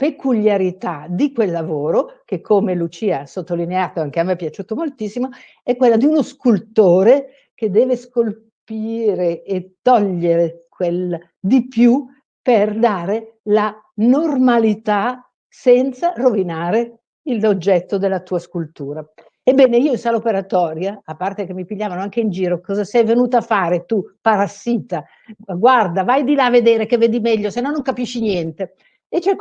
peculiarità di quel lavoro, che come Lucia ha sottolineato, anche a me è piaciuto moltissimo, è quella di uno scultore che deve scolpire e togliere quel di più per dare la normalità senza rovinare l'oggetto della tua scultura. Ebbene, io in sala operatoria, a parte che mi pigliavano anche in giro, cosa sei venuta a fare tu, parassita? Guarda, vai di là a vedere che vedi meglio, se no non capisci niente. E c'è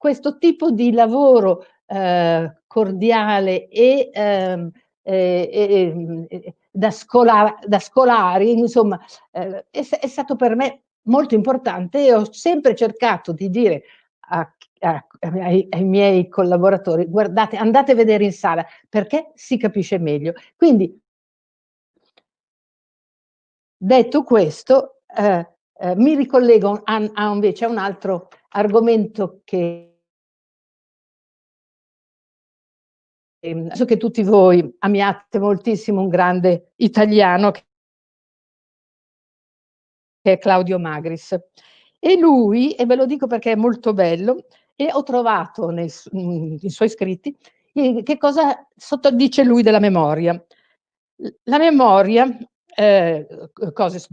questo tipo di lavoro eh, cordiale e, eh, eh, da, scola, da, scolari, insomma, eh, è, è stato per me molto importante e ho sempre cercato di dire a, a, ai, ai, miei collaboratori, guardate, andate a vedere in sala perché si capisce meglio. Quindi, detto questo, eh, eh, mi ricollego a, a invece a un altro argomento che so che tutti voi amiate moltissimo un grande italiano che è Claudio Magris. E lui, e ve lo dico perché è molto bello, e ho trovato nei, nei suoi scritti che cosa dice lui della memoria. La memoria, eh, cose su,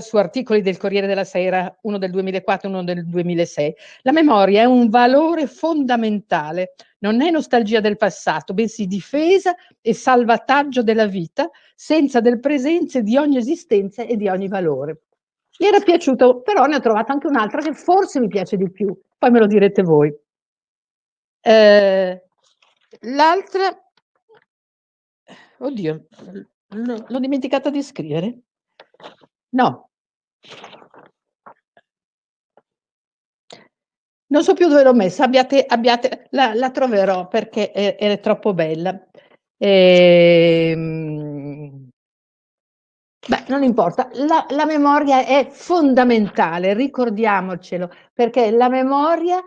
su, articoli del Corriere della Sera, uno del 2004 e uno del 2006, la memoria è un valore fondamentale, non è nostalgia del passato, bensì difesa e salvataggio della vita, senza del presente di ogni esistenza e di ogni valore. Mi era piaciuto, però ne ho trovato anche un'altra che forse mi piace di più, poi me lo direte voi. Eh, L'altra, oddio, l'ho dimenticata di scrivere. No. Non so più dove l'ho messa, abbiate, abbiate, la, la, troverò perché è, è troppo bella. E, ehm, beh, non importa, la, la memoria è fondamentale, ricordiamocelo, perché la memoria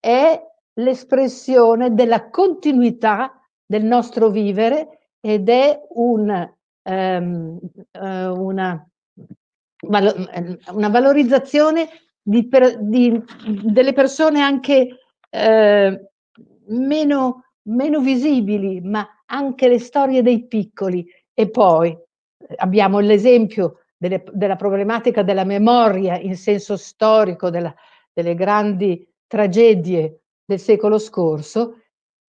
è l'espressione della continuità del nostro vivere ed è un, um, una, una, valorizzazione di per, di, delle persone anche uh, meno, meno visibili, ma anche le storie dei piccoli. E poi abbiamo l'esempio della problematica della memoria in senso storico, della, delle grandi tragedie del secolo scorso,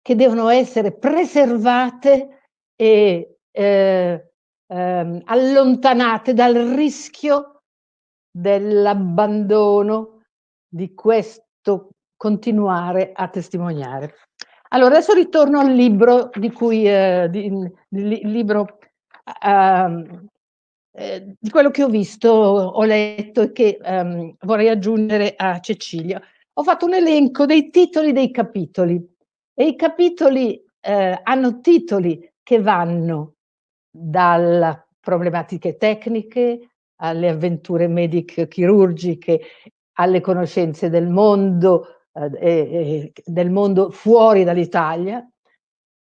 che devono essere preservate e eh, eh, allontanate dal rischio dell'abbandono di questo continuare a testimoniare. Allora, adesso ritorno al libro di cui, eh, di, di, libro, uh, eh, di quello che ho visto, ho letto e che um, vorrei aggiungere a Cecilia ho fatto un elenco dei titoli dei capitoli e i capitoli eh, hanno titoli che vanno dalle problematiche tecniche alle avventure medico-chirurgiche, alle conoscenze del mondo, eh, del mondo fuori dall'Italia,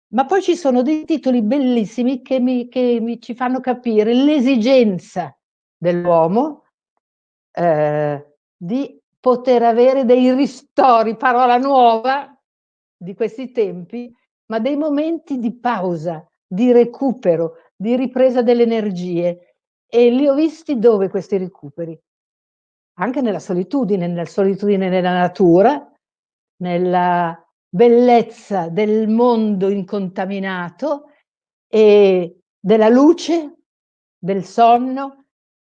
ma poi ci sono dei titoli bellissimi che mi, che mi ci fanno capire l'esigenza dell'uomo eh, di poter avere dei ristori, parola nuova di questi tempi, ma dei momenti di pausa, di recupero, di ripresa delle energie. E li ho visti dove questi recuperi? Anche nella solitudine, nella solitudine nella natura, nella bellezza del mondo incontaminato e della luce, del sonno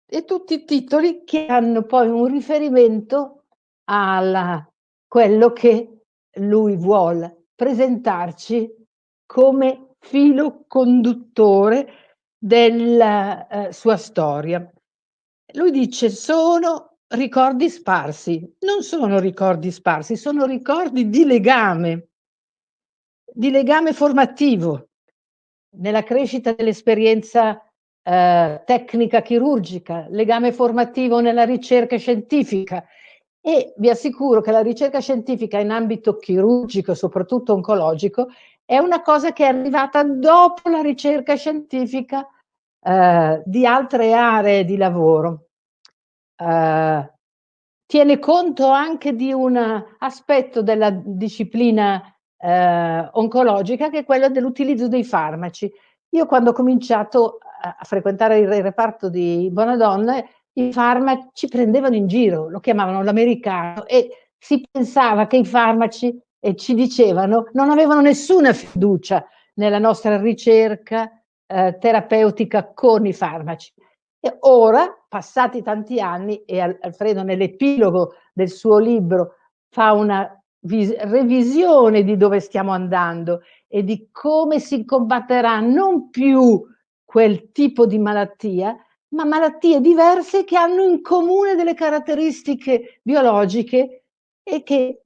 e tutti i titoli che hanno poi un riferimento a quello che lui vuole presentarci come filo conduttore della eh, sua storia. Lui dice sono ricordi sparsi, non sono ricordi sparsi, sono ricordi di legame, di legame formativo. Nella crescita dell'esperienza eh, tecnica chirurgica, legame formativo nella ricerca scientifica, e vi assicuro che la ricerca scientifica in ambito chirurgico, soprattutto oncologico, è una cosa che è arrivata dopo la ricerca scientifica eh, di altre aree di lavoro. Eh, tiene conto anche di un aspetto della disciplina eh, oncologica che è quello dell'utilizzo dei farmaci. Io quando ho cominciato a, frequentare il reparto di Bonadonna i farmaci prendevano in giro, lo chiamavano l'americano e si pensava che i farmaci, e ci dicevano, non avevano nessuna fiducia nella nostra ricerca eh, terapeutica con i farmaci. E ora, passati tanti anni, e Alfredo nell'epilogo del suo libro fa una revisione di dove stiamo andando e di come si combatterà non più quel tipo di malattia, ma malattie diverse che hanno in comune delle caratteristiche biologiche e che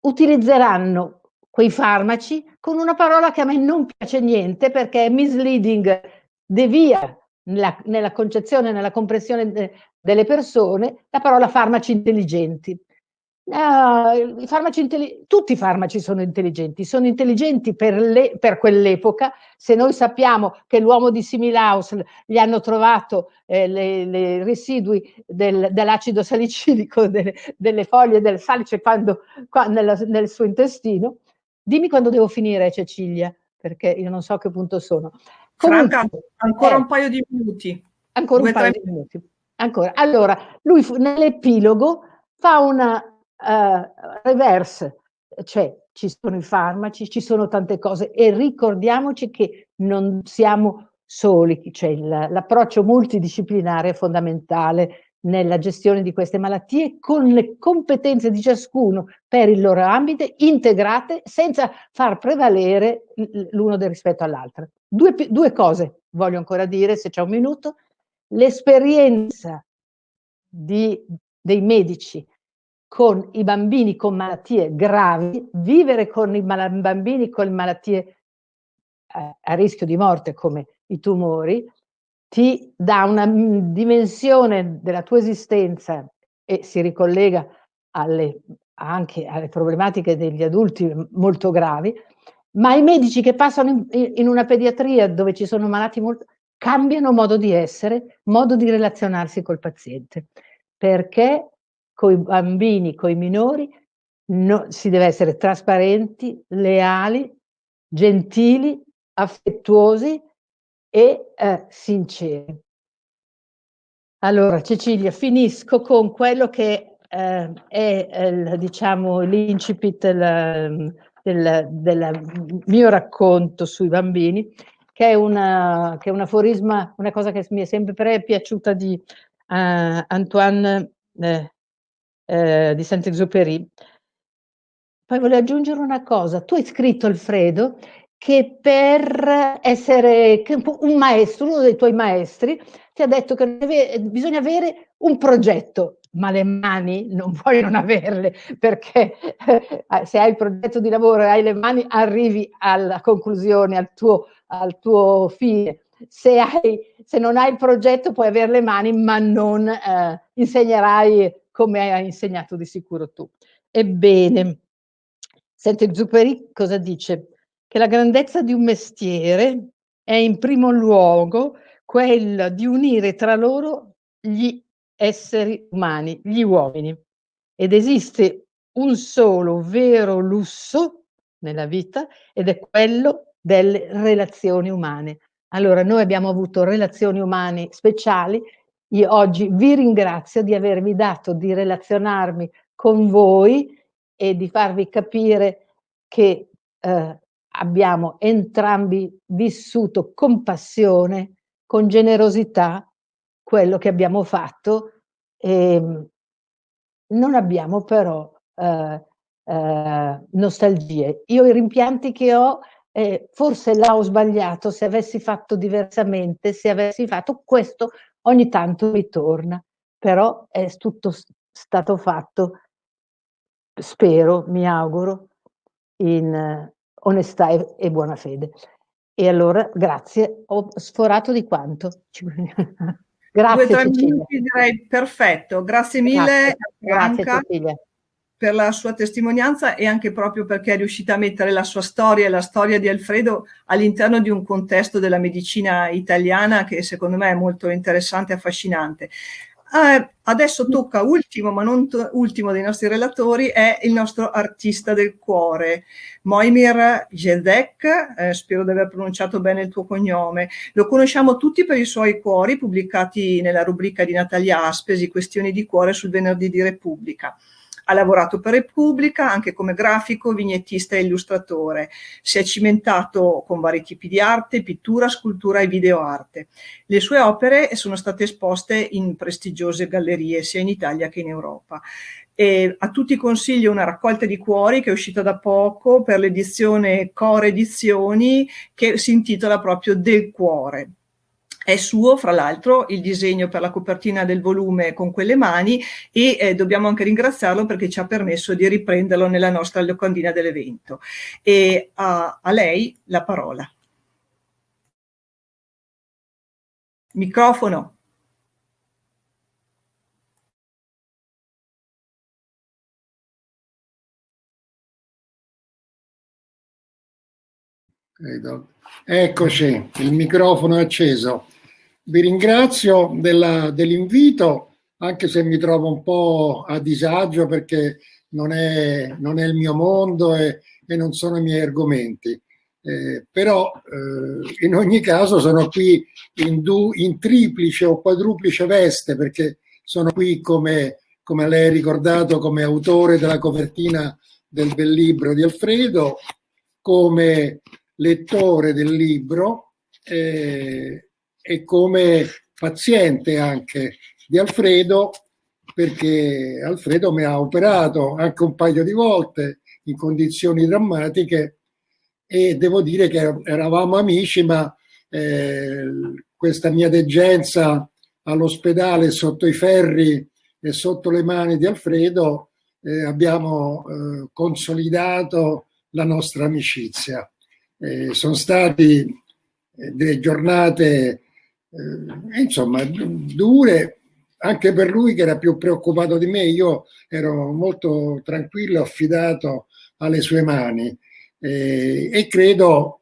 utilizzeranno quei farmaci con una parola che a me non piace niente perché è misleading, devia nella, nella concezione, nella comprensione de, delle persone, la parola farmaci intelligenti. Uh, i farmaci tutti i farmaci sono intelligenti, sono intelligenti per, le, per quell'epoca. Se noi sappiamo che l'uomo di Similaus gli hanno trovato eh, i residui del, dell'acido salicidico delle, delle, foglie del salice quando, quando nel, nel, suo intestino, dimmi quando devo finire Cecilia, perché io non so a che punto sono. Comunque, Franca, ancora eh, un paio di minuti. Ancora Due, un paio tre... di minuti. Ancora. Allora, lui nell'epilogo fa una uh, reverse, cioè ci sono i farmaci, ci sono tante cose e ricordiamoci che non siamo soli, cioè l'approccio multidisciplinare è fondamentale nella gestione di queste malattie con le competenze di ciascuno per il loro ambito integrate senza far prevalere l'uno rispetto all'altro. Due, due cose voglio ancora dire, se c'è un minuto. L'esperienza dei medici con i bambini con malattie gravi, vivere con i bambini con malattie eh, a rischio di morte come i tumori, ti dà una dimensione della tua esistenza e si ricollega alle, anche alle problematiche degli adulti molto gravi, ma i medici che passano in, in una pediatria dove ci sono malati molto cambiano modo di essere, modo di relazionarsi col paziente, perché con i bambini, con i minori, no, si deve essere trasparenti, leali, gentili, affettuosi e eh, sinceri. Allora, Cecilia, finisco con quello che eh, è, diciamo, l'incipit del, del, del, mio racconto sui bambini, che è, una, che è un aforisma, una cosa che mi è sempre piaciuta di uh, Antoine eh, eh, di Saint-Exupéry. Poi volevo aggiungere una cosa, tu hai scritto Alfredo che per essere un maestro, uno dei tuoi maestri, ti ha detto che bisogna avere un progetto, ma le mani non vogliono averle, perché eh, se hai il progetto di lavoro e hai le mani, arrivi alla conclusione, al tuo, al tuo fine. Se, hai, se, non hai il progetto puoi avere le mani, ma non eh, insegnerai come hai insegnato di sicuro tu. Ebbene, Saint-Exupéry cosa dice? Che la grandezza di un mestiere è in primo luogo quella di unire tra loro gli esseri umani, gli uomini. Ed esiste un solo vero lusso nella vita ed è quello delle relazioni umane. Allora, noi abbiamo avuto relazioni umane speciali io oggi vi ringrazio di avermi dato di relazionarmi con voi e di farvi capire che eh, abbiamo entrambi vissuto con passione, con generosità, quello che abbiamo fatto e non abbiamo però eh, eh, nostalgie. Io i rimpianti che ho, eh, forse l'ho sbagliato, se avessi fatto diversamente, se avessi fatto questo, ogni tanto mi torna, però è tutto stato fatto, spero, mi auguro, in onestà e, e, buona fede. E allora, grazie, ho sforato di quanto. grazie Due, tre minuti direi perfetto, grazie mille. Grazie, grazie per la sua testimonianza e anche proprio perché è riuscita a mettere la sua storia e la storia di Alfredo all'interno di un contesto della medicina italiana che secondo me è molto interessante e affascinante. Eh, adesso tocca ultimo, ma non ultimo dei nostri relatori, è il nostro artista del cuore, Moimir Jedek, eh, spero di aver pronunciato bene il tuo cognome. Lo conosciamo tutti per i suoi cuori pubblicati nella rubrica di Natalia Aspesi, Questioni di cuore sul venerdì di Repubblica. Ha lavorato per Repubblica anche come grafico, vignettista e illustratore. Si è cimentato con vari tipi di arte, pittura, scultura e videoarte. Le sue opere sono state esposte in prestigiose gallerie sia in Italia che in Europa. E a tutti consiglio una raccolta di cuori che è uscita da poco per l'edizione Core Edizioni che si intitola proprio Del cuore. È suo, fra l'altro, il disegno per la copertina del volume con quelle mani e eh, dobbiamo anche ringraziarlo perché ci ha permesso di riprenderlo nella nostra locandina dell'evento. E a, a lei la parola. Microfono. Eccoci, il microfono è acceso. Vi ringrazio dell'invito, anche se mi trovo un po' a disagio perché non è, non è il mio mondo e, e, non sono i miei argomenti. Eh, però eh, in ogni caso sono qui in, du, in, triplice o quadruplice veste perché sono qui come, come lei ha ricordato come autore della copertina del bel libro di Alfredo, come lettore del libro eh, e come paziente anche di Alfredo, perché Alfredo mi ha operato anche un paio di volte in condizioni drammatiche e devo dire che eravamo amici, ma eh, questa mia degenza all'ospedale sotto i ferri e sotto le mani di Alfredo eh, abbiamo eh, consolidato la nostra amicizia. Eh, sono stati eh, delle giornate eh, insomma dure anche per lui che era più preoccupato di me io ero molto tranquillo affidato alle sue mani. Eh, e credo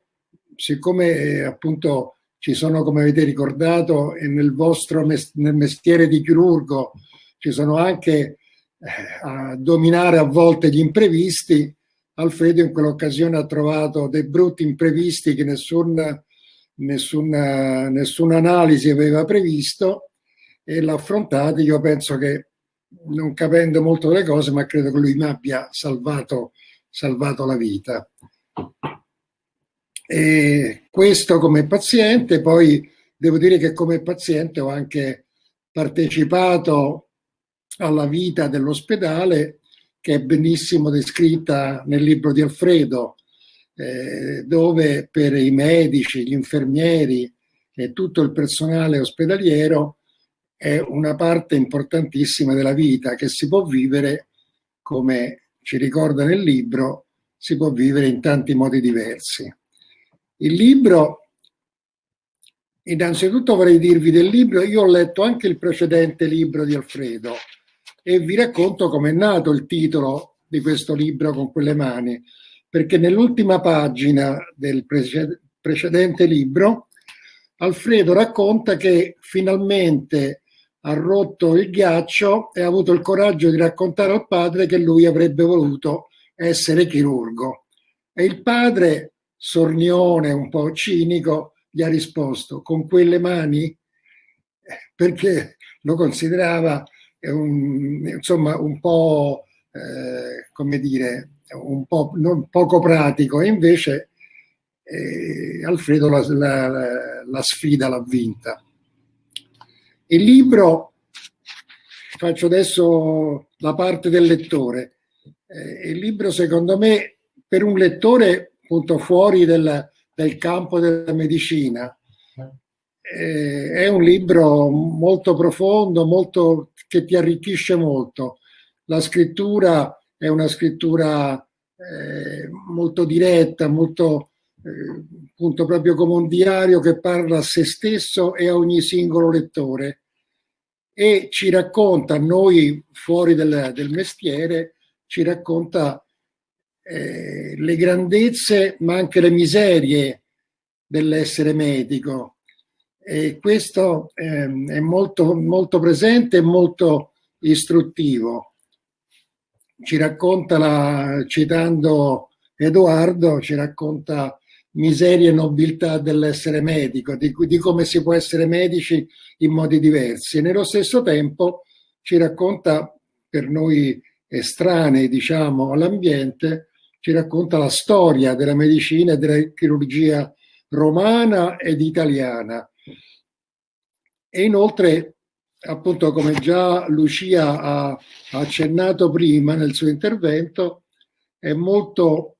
siccome eh, appunto ci sono come avete ricordato e nel vostro mes nel mestiere di chirurgo ci sono anche a dominare a volte gli imprevisti Alfredo in quell'occasione ha trovato dei brutti imprevisti che nessun, nessuna, nessuna analisi aveva previsto e l'ha affrontato. Io penso che, non capendo molto delle cose, ma credo che lui mi abbia salvato, salvato la vita. E questo come paziente, poi devo dire che come paziente ho anche partecipato alla vita dell'ospedale che è benissimo descritta nel libro di Alfredo, eh, dove per i medici, gli infermieri e tutto il personale ospedaliero è una parte importantissima della vita che si può vivere, come ci ricorda nel libro, si può vivere in tanti modi diversi. Il libro, innanzitutto vorrei dirvi del libro, io ho letto anche il precedente libro di Alfredo, e vi racconto com'è nato il titolo di questo libro con quelle mani, perché nell'ultima pagina del precedente libro Alfredo racconta che finalmente ha rotto il ghiaccio e ha avuto il coraggio di raccontare al padre che lui avrebbe voluto essere chirurgo. E il padre, sornione, un po' cinico, gli ha risposto con quelle mani perché lo considerava un, insomma un po' eh, come dire un po' non, poco pratico e invece eh, Alfredo la, la, la sfida l'ha vinta. Il libro, faccio adesso la parte del lettore, eh, il libro secondo me per un lettore appunto fuori del, del campo della medicina eh, è un libro molto profondo, molto, che ti arricchisce molto. La scrittura è una scrittura eh, molto diretta, molto eh, appunto proprio come un diario che parla a se stesso e a ogni singolo lettore e ci racconta, noi fuori del, del mestiere, ci racconta eh, le grandezze ma anche le miserie dell'essere medico, e questo ehm, è molto, molto presente e molto istruttivo. Ci racconta, la, citando Edoardo, ci racconta miseria e nobiltà dell'essere medico, di, di, come si può essere medici in modi diversi. E nello stesso tempo ci racconta, per noi estranei diciamo, all'ambiente, ci racconta la storia della medicina e della chirurgia romana ed italiana e inoltre, appunto, come già Lucia ha accennato prima nel suo intervento, è molto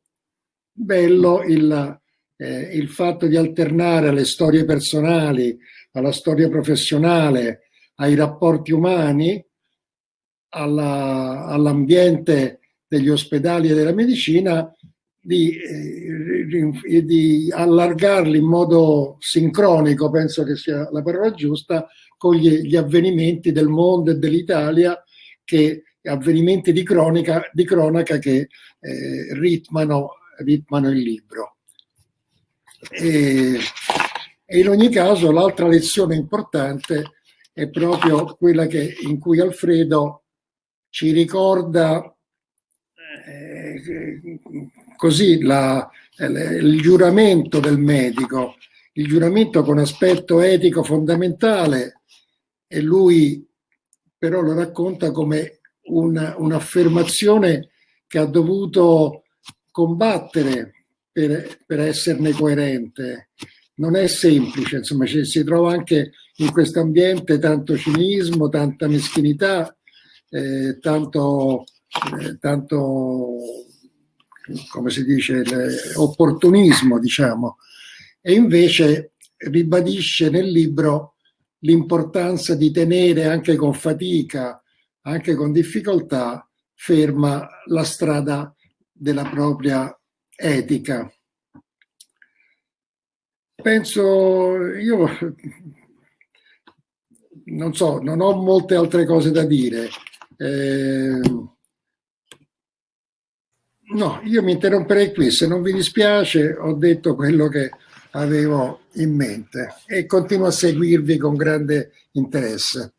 bello il, eh, il fatto di alternare alle storie personali, alla storia professionale, ai rapporti umani, all'ambiente degli ospedali e della medicina, di, eh, di, allargarli in modo sincronico, penso che sia la parola giusta, con gli, gli avvenimenti del mondo e dell'Italia, che avvenimenti di, cronica, di cronaca che eh, ritmano, ritmano il libro. E, e in ogni caso l'altra lezione importante è proprio quella che, in cui Alfredo ci ricorda eh, così la, il giuramento del medico, il giuramento con aspetto etico fondamentale e lui però lo racconta come un'affermazione che ha dovuto combattere per, per esserne coerente non è semplice, insomma ci, si trova anche in questo ambiente tanto cinismo, tanta meschinità, eh, tanto, eh, tanto, come si dice, opportunismo, diciamo. E invece ribadisce nel libro l'importanza di tenere anche con fatica, anche con difficoltà, ferma la strada della propria etica penso, io non so, non ho molte altre cose da dire. Eh, no, io mi interromperei qui, se non vi dispiace ho detto quello che avevo in mente e continuo a seguirvi con grande interesse.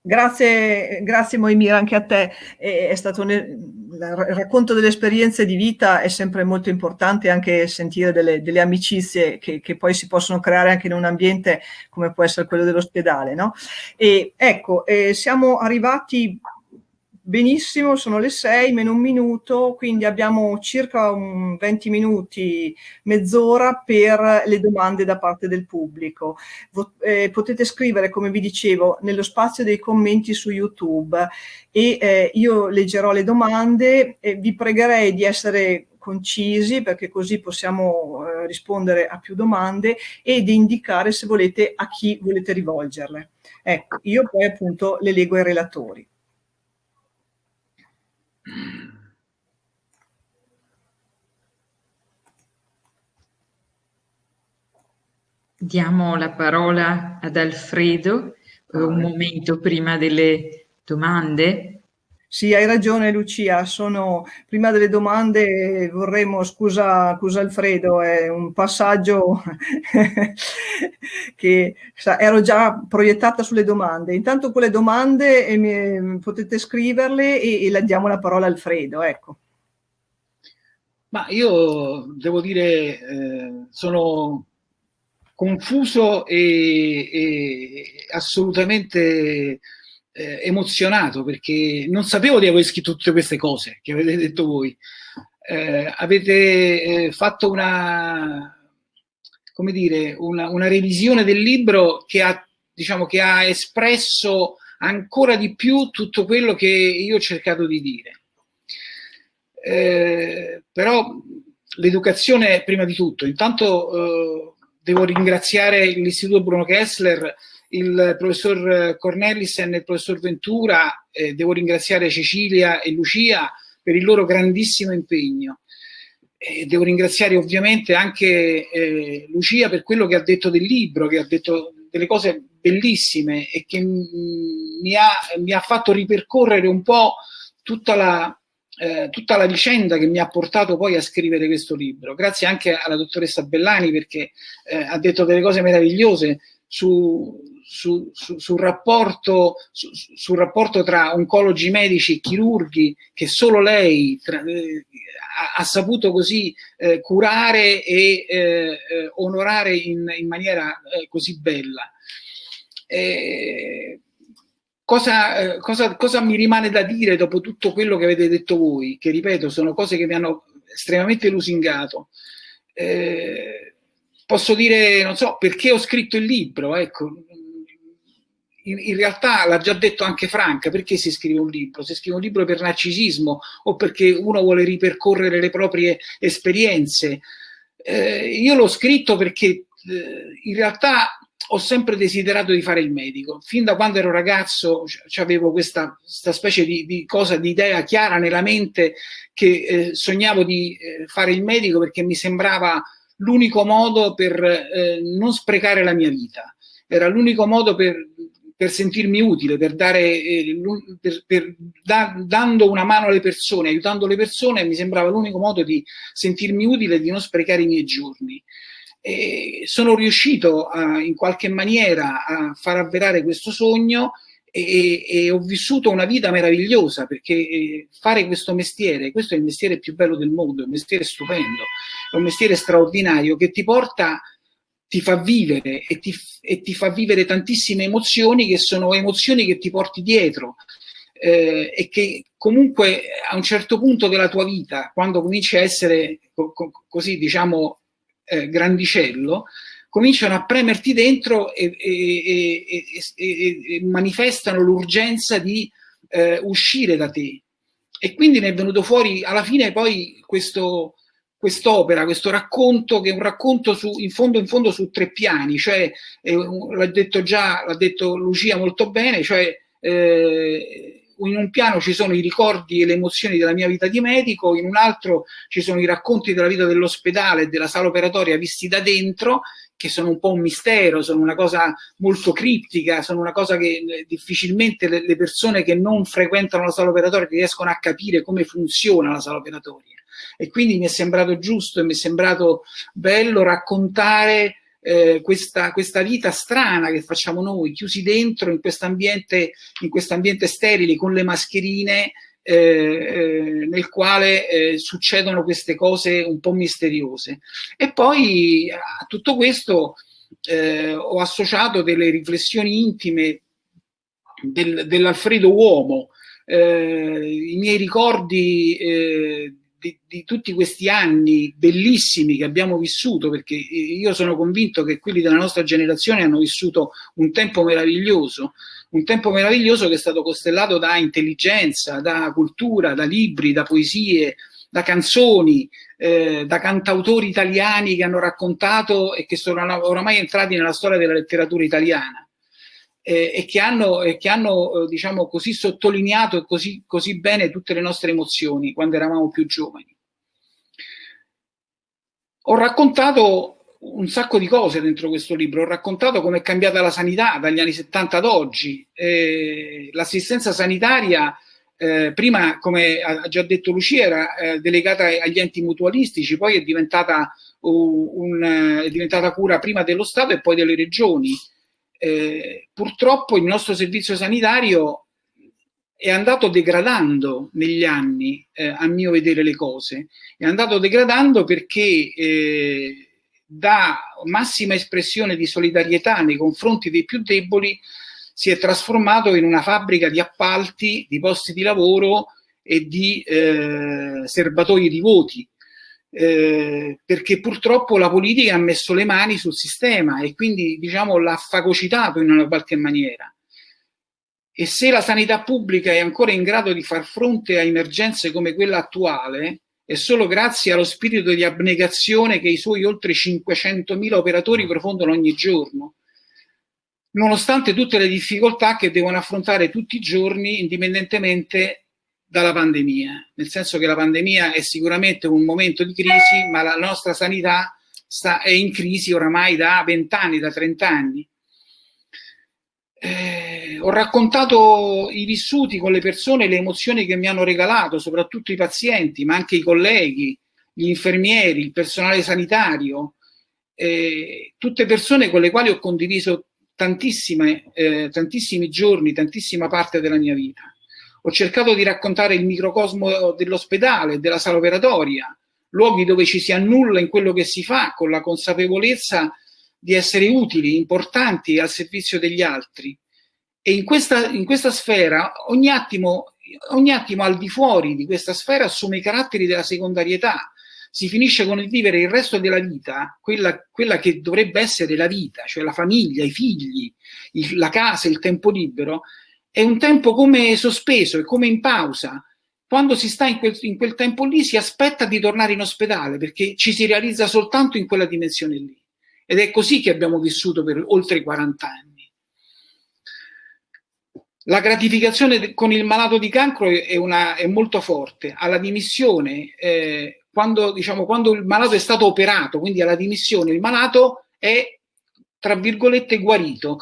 Grazie, grazie Moimir anche a te, è, stato un, il racconto delle esperienze di vita è sempre molto importante anche sentire delle, delle amicizie che, che, poi si possono creare anche in un ambiente come può essere quello dell'ospedale. No? Ecco, eh, siamo arrivati Benissimo, sono le 6 meno un minuto, quindi abbiamo circa un 20 minuti, mezz'ora per le domande da parte del pubblico. Eh, potete scrivere, come vi dicevo, nello spazio dei commenti su YouTube e eh, io leggerò le domande e vi pregherei di essere concisi perché così possiamo eh, rispondere a più domande e di indicare se volete a chi volete rivolgerle. Ecco, io poi appunto le leggo ai relatori. Diamo la parola ad Alfredo per un momento prima delle domande. Sì, hai ragione Lucia, sono, prima delle domande vorremmo, scusa, scusa Alfredo, è un passaggio che sa, ero già proiettata sulle domande. Intanto con le domande eh, potete scriverle e, e la diamo la parola a Alfredo, ecco. Ma io devo dire, eh, sono confuso e, e assolutamente eh, emozionato perché non sapevo di aver scritto tutte queste cose che avete detto voi. Eh, avete eh, fatto una, come dire, una, una, revisione del libro che ha, diciamo, che ha espresso ancora di più tutto quello che io ho cercato di dire. Eh, però l'educazione prima di tutto. Intanto eh, devo ringraziare l'Istituto Bruno Kessler il professor Cornelissen e il professor Ventura, eh, devo ringraziare Cecilia e Lucia per il loro grandissimo impegno. E devo ringraziare ovviamente anche eh, Lucia per quello che ha detto del libro, che ha detto delle cose bellissime e che mi ha, mi ha fatto ripercorrere un po' tutta la, eh, tutta la vicenda che mi ha portato poi a scrivere questo libro. Grazie anche alla dottoressa Bellani perché eh, ha detto delle cose meravigliose su, su, su, sul, rapporto, su, sul, rapporto, tra oncologi medici e chirurghi che solo lei tra, eh, ha, ha, saputo così eh, curare e eh, eh onorare in, in maniera eh, così bella. Cosa, eh, cosa, cosa, mi rimane da dire dopo tutto quello che avete detto voi? Che ripeto, sono cose che mi hanno estremamente lusingato. Eh, posso dire, non so, perché ho scritto il libro, ecco, in, in realtà l'ha già detto anche Franca, perché si scrive un libro? Si scrive un libro per narcisismo o perché uno vuole ripercorrere le proprie esperienze. Eh, io l'ho scritto perché eh, in realtà ho sempre desiderato di fare il medico. Fin da quando ero ragazzo avevo questa, questa, specie di, di, cosa, di idea chiara nella mente che eh, sognavo di eh, fare il medico perché mi sembrava l'unico modo per eh, non sprecare la mia vita. Era l'unico modo per per sentirmi utile, per dare, eh, per, per, da, dando una mano alle persone, aiutando le persone, mi sembrava l'unico modo di sentirmi utile e di non sprecare i miei giorni. E sono riuscito a, in qualche maniera a far avverare questo sogno e, e, ho vissuto una vita meravigliosa perché eh, fare questo mestiere, questo è il mestiere più bello del mondo, è un mestiere stupendo, è un mestiere straordinario che ti porta ti fa vivere e ti, e ti, fa vivere tantissime emozioni che sono emozioni che ti porti dietro eh, e che comunque a un certo punto della tua vita, quando cominci a essere co co così diciamo eh, grandicello, cominciano a premerti dentro e, e, e manifestano l'urgenza di eh, uscire da te. E quindi ne è venuto fuori alla fine poi questo, quest'opera, questo racconto che è un racconto su, in fondo in fondo su tre piani, cioè eh, l'ha detto già, l'ha detto Lucia molto bene, cioè eh, in un piano ci sono i ricordi e le emozioni della mia vita di medico, in un altro ci sono i racconti della vita dell'ospedale e della sala operatoria visti da dentro, che sono un po' un mistero, sono una cosa molto criptica, sono una cosa che eh, difficilmente le, le persone che non frequentano la sala operatoria riescono a capire come funziona la sala operatoria. E quindi mi è sembrato giusto e mi è sembrato bello raccontare eh, questa, questa, vita strana che facciamo noi, chiusi dentro in questo questo ambiente sterile con le mascherine, eh, eh, nel quale eh, succedono queste cose un po' misteriose. E poi a tutto questo eh, ho associato delle riflessioni intime del, dell'Alfredo Uomo, eh, i miei ricordi di, di, tutti questi anni bellissimi che abbiamo vissuto, perché io sono convinto che quelli della nostra generazione hanno vissuto un tempo meraviglioso, un tempo meraviglioso che è stato costellato da intelligenza, da cultura, da libri, da poesie, da canzoni, eh, da cantautori italiani che hanno raccontato e che sono oramai entrati nella storia della letteratura italiana eh, e che hanno, eh, che hanno eh, diciamo così sottolineato così, così bene tutte le nostre emozioni quando eravamo più giovani. Ho raccontato un sacco di cose dentro questo libro, ho raccontato come è cambiata la sanità dagli anni 70 ad oggi, eh, l'assistenza sanitaria eh, prima, come ha già detto Lucia, era eh, delegata agli enti mutualistici, poi è diventata, uh, un, è diventata cura prima dello Stato e poi delle regioni eh, purtroppo il nostro servizio sanitario è andato degradando negli anni, eh, a mio vedere le cose, è andato degradando perché eh, da massima espressione di solidarietà nei confronti dei più deboli si è trasformato in una fabbrica di appalti, di posti di lavoro e di eh, serbatoi di voti eh, perché purtroppo la politica ha messo le mani sul sistema e quindi diciamo l'ha fagocitato in una qualche maniera. E se la sanità pubblica è ancora in grado di far fronte a emergenze come quella attuale, è solo grazie allo spirito di abnegazione che i suoi oltre 500.000 operatori profondono ogni giorno, nonostante tutte le difficoltà che devono affrontare tutti i giorni, indipendentemente dalla pandemia, nel senso che la pandemia è sicuramente un momento di crisi, ma la nostra sanità sta, è in crisi oramai da 20 anni, da 30 anni. Eh, ho raccontato i vissuti con le persone, le emozioni che mi hanno regalato, soprattutto i pazienti, ma anche i colleghi, gli infermieri, il personale sanitario, eh, tutte persone con le quali ho condiviso eh, tantissimi giorni, tantissima parte della mia vita. Ho cercato di raccontare il microcosmo dell'ospedale, della sala operatoria, luoghi dove ci si annulla in quello che si fa con la consapevolezza di essere utili, importanti al servizio degli altri. E in questa, in questa sfera, ogni attimo, ogni attimo al di fuori di questa sfera assume i caratteri della secondarietà. Si finisce con il vivere il resto della vita, quella, quella che dovrebbe essere la vita, cioè la famiglia, i figli, il, la casa, il tempo libero, è un tempo come sospeso, è come in pausa. Quando si sta in quel, in quel tempo lì si aspetta di tornare in ospedale perché ci si realizza soltanto in quella dimensione lì. Ed è così che abbiamo vissuto per oltre 40 anni. La gratificazione con il malato di cancro è, una, è molto forte. Alla dimissione, eh, quando, diciamo, quando il malato è stato operato, quindi alla dimissione, il malato è, tra virgolette, guarito.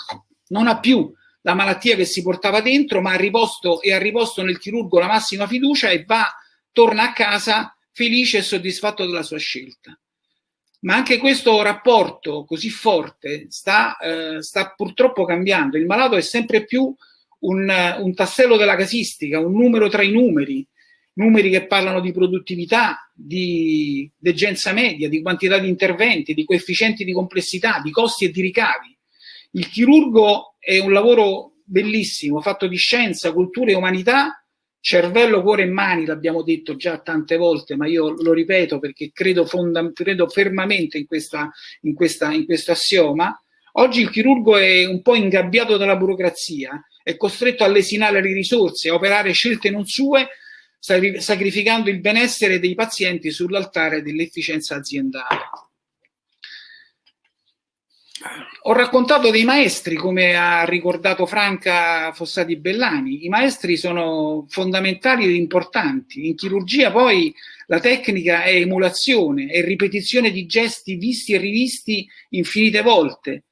Non ha più la malattia che si portava dentro, ma ha riposto, e ha riposto nel chirurgo la massima fiducia e va, torna a casa felice e soddisfatto della sua scelta. Ma anche questo rapporto così forte sta, eh, sta purtroppo cambiando. Il malato è sempre più un, un tassello della casistica, un numero tra i numeri, numeri che parlano di produttività, di degenza media, di quantità di interventi, di coefficienti di complessità, di costi e di ricavi. Il chirurgo è un lavoro bellissimo, fatto di scienza, cultura e umanità, cervello, cuore e mani, l'abbiamo detto già tante volte, ma io lo ripeto perché credo, credo fermamente in, questa, in, questa, in questo assioma. Oggi il chirurgo è un po' ingabbiato dalla burocrazia, è costretto a lesinare le risorse, a operare scelte non sue, sacrificando il benessere dei pazienti sull'altare dell'efficienza aziendale. Ho raccontato dei maestri, come ha ricordato Franca Fossati Bellani. I maestri sono fondamentali ed importanti. In chirurgia poi la tecnica è emulazione, è ripetizione di gesti visti e rivisti infinite volte.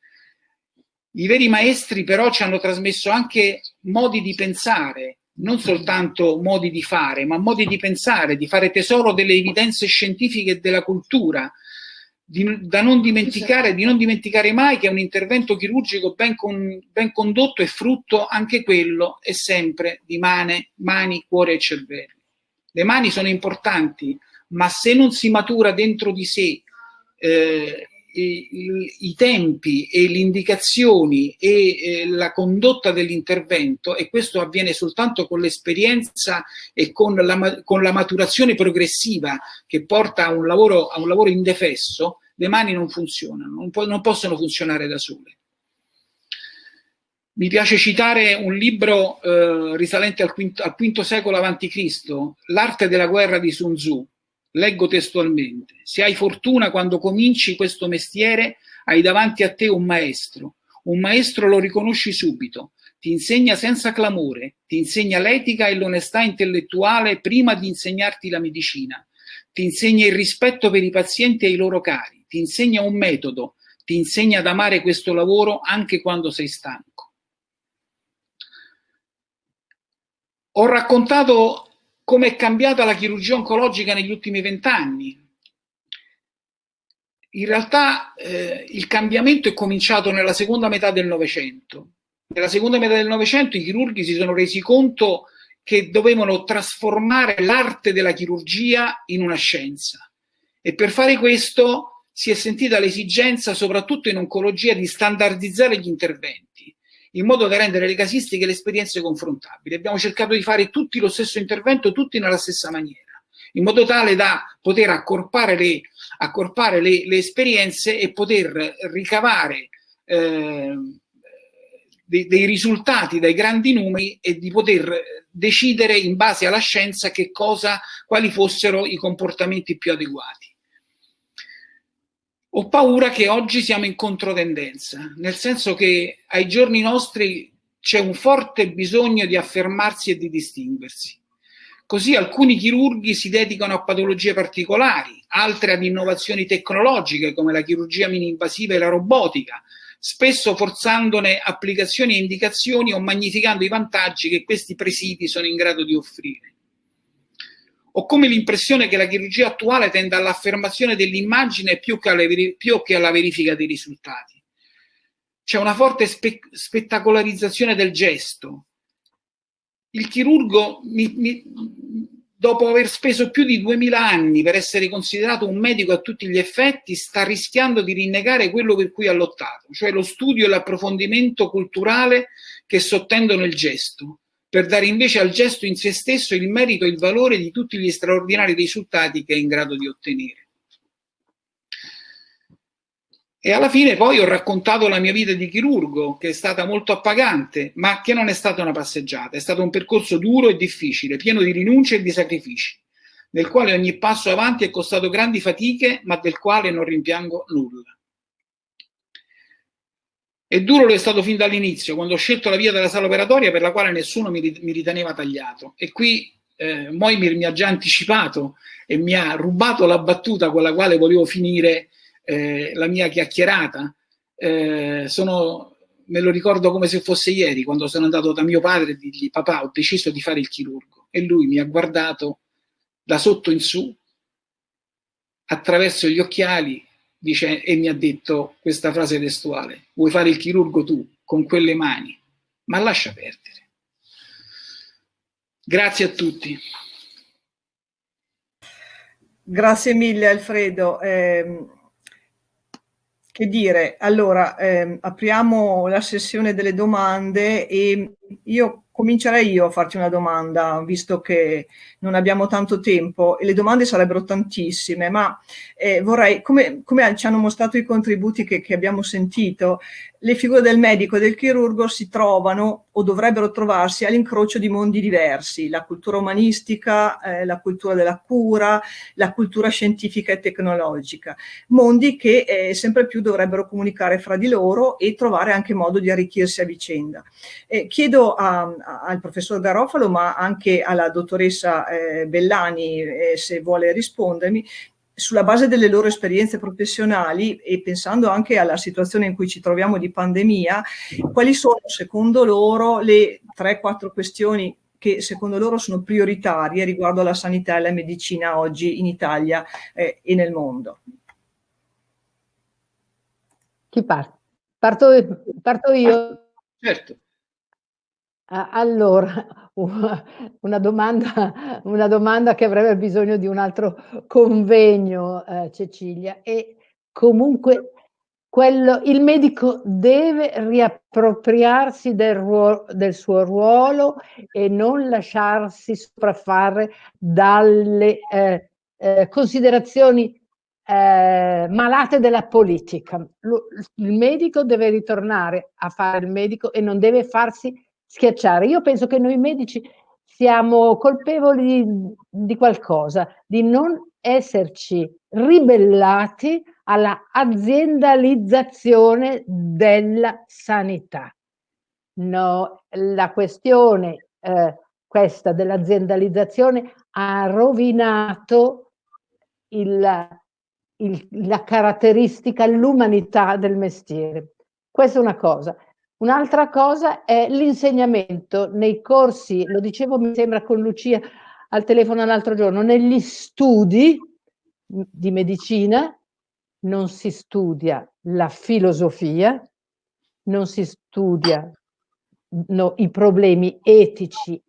I veri maestri però ci hanno trasmesso anche modi di pensare, non soltanto modi di fare, ma modi di pensare, di fare tesoro delle evidenze scientifiche e della cultura, di, da non dimenticare, di non dimenticare mai che un intervento chirurgico ben, con, ben condotto è frutto anche quello e sempre di mane, mani, cuore e cervello. Le mani sono importanti, ma se non si matura dentro di sé eh, i, tempi e le indicazioni e eh, la condotta dell'intervento e questo avviene soltanto con l'esperienza e con la, con la, maturazione progressiva che porta a un lavoro, a un lavoro indefesso, le mani non funzionano, non, po non possono funzionare da sole. Mi piace citare un libro eh, risalente al V, al V secolo a.C., L'arte della guerra di Sun Tzu, Leggo testualmente, se hai fortuna quando cominci questo mestiere, hai davanti a te un maestro. Un maestro lo riconosci subito, ti insegna senza clamore, ti insegna l'etica e l'onestà intellettuale prima di insegnarti la medicina, ti insegna il rispetto per i pazienti e i loro cari, ti insegna un metodo, ti insegna ad amare questo lavoro anche quando sei stanco. Ho raccontato come è cambiata la chirurgia oncologica negli ultimi vent'anni. In realtà eh, il cambiamento è cominciato nella seconda metà del Novecento. Nella seconda metà del Novecento i chirurghi si sono resi conto che dovevano trasformare l'arte della chirurgia in una scienza. E per fare questo si è sentita l'esigenza, soprattutto in oncologia, di standardizzare gli interventi in modo da rendere le casistiche e le esperienze confrontabili. Abbiamo cercato di fare tutti lo stesso intervento, tutti nella stessa maniera, in modo tale da poter accorpare le, accorpare le, le esperienze e poter ricavare eh, dei, dei, risultati dai grandi numeri e di poter decidere in base alla scienza che cosa, quali fossero i comportamenti più adeguati. Ho paura che oggi siamo in controtendenza, nel senso che ai giorni nostri c'è un forte bisogno di affermarsi e di distinguersi. Così alcuni chirurghi si dedicano a patologie particolari, altre ad innovazioni tecnologiche come la chirurgia mini-invasiva e la robotica, spesso forzandone applicazioni e indicazioni o magnificando i vantaggi che questi presidi sono in grado di offrire. Ho come l'impressione che la chirurgia attuale tenda all'affermazione dell'immagine più, più, che alla verifica dei risultati. C'è una forte spe spettacolarizzazione del gesto. Il chirurgo, mi, mi, dopo aver speso più di 2000 anni per essere considerato un medico a tutti gli effetti, sta rischiando di rinnegare quello per cui ha lottato, cioè lo studio e l'approfondimento culturale che sottendono il gesto per dare invece al gesto in se stesso il merito e il valore di tutti gli straordinari risultati che è in grado di ottenere. E alla fine poi ho raccontato la mia vita di chirurgo, che è stata molto appagante, ma che non è stata una passeggiata, è stato un percorso duro e difficile, pieno di rinunce e di sacrifici, nel quale ogni passo avanti è costato grandi fatiche, ma del quale non rimpiango nulla. E duro lo è stato fin dall'inizio, quando ho scelto la via della sala operatoria per la quale nessuno mi, mi riteneva tagliato. E qui eh, Moimir mi ha già anticipato e mi ha rubato la battuta con la quale volevo finire eh, la mia chiacchierata. Eh, sono me lo ricordo come se fosse ieri, quando sono andato da mio padre e digli papà ho deciso di fare il chirurgo e lui mi ha guardato da sotto in su attraverso gli occhiali dice, e mi ha detto questa frase testuale, vuoi fare il chirurgo tu con quelle mani, ma lascia perdere. Grazie a tutti. Grazie mille Alfredo. Eh, che dire, allora eh, apriamo la sessione delle domande e io comincerei io a farti una domanda, visto che non abbiamo tanto tempo e le domande sarebbero tantissime, ma eh, vorrei, come, come, ci hanno mostrato i contributi che, che abbiamo sentito, le figure del medico e del chirurgo si trovano o dovrebbero trovarsi all'incrocio di mondi diversi, la cultura umanistica, eh, la cultura della cura, la cultura scientifica e tecnologica, mondi che eh, sempre più dovrebbero comunicare fra di loro e trovare anche modo di arricchirsi a vicenda. Eh, chiedo a, a, al professor Garofalo, ma anche alla dottoressa eh, Bellani, eh, se vuole rispondermi, sulla base delle loro esperienze professionali e pensando anche alla situazione in cui ci troviamo di pandemia, quali sono secondo loro le 3-4 questioni che secondo loro sono prioritarie riguardo alla sanità e alla medicina oggi in Italia eh, e nel mondo? Chi parte? Parto, parto io. Certo. Allora, una domanda, una domanda che avrebbe bisogno di un altro convegno, eh, Cecilia, e comunque quello, il medico deve riappropriarsi del, ruolo, del suo ruolo e non lasciarsi sopraffare dalle eh, eh, considerazioni eh, malate della politica. il medico deve ritornare a fare il medico e non deve farsi schiacciare. Io penso che noi medici siamo colpevoli di qualcosa, di non esserci ribellati alla aziendalizzazione della sanità. No, la questione eh, questa dell'aziendalizzazione ha rovinato il, il, la caratteristica, l'umanità del mestiere. Questa è una cosa. Un'altra cosa è l'insegnamento nei corsi, lo dicevo mi sembra con Lucia al telefono l'altro giorno, negli studi di medicina non si studia la filosofia, non si studia no, i problemi etici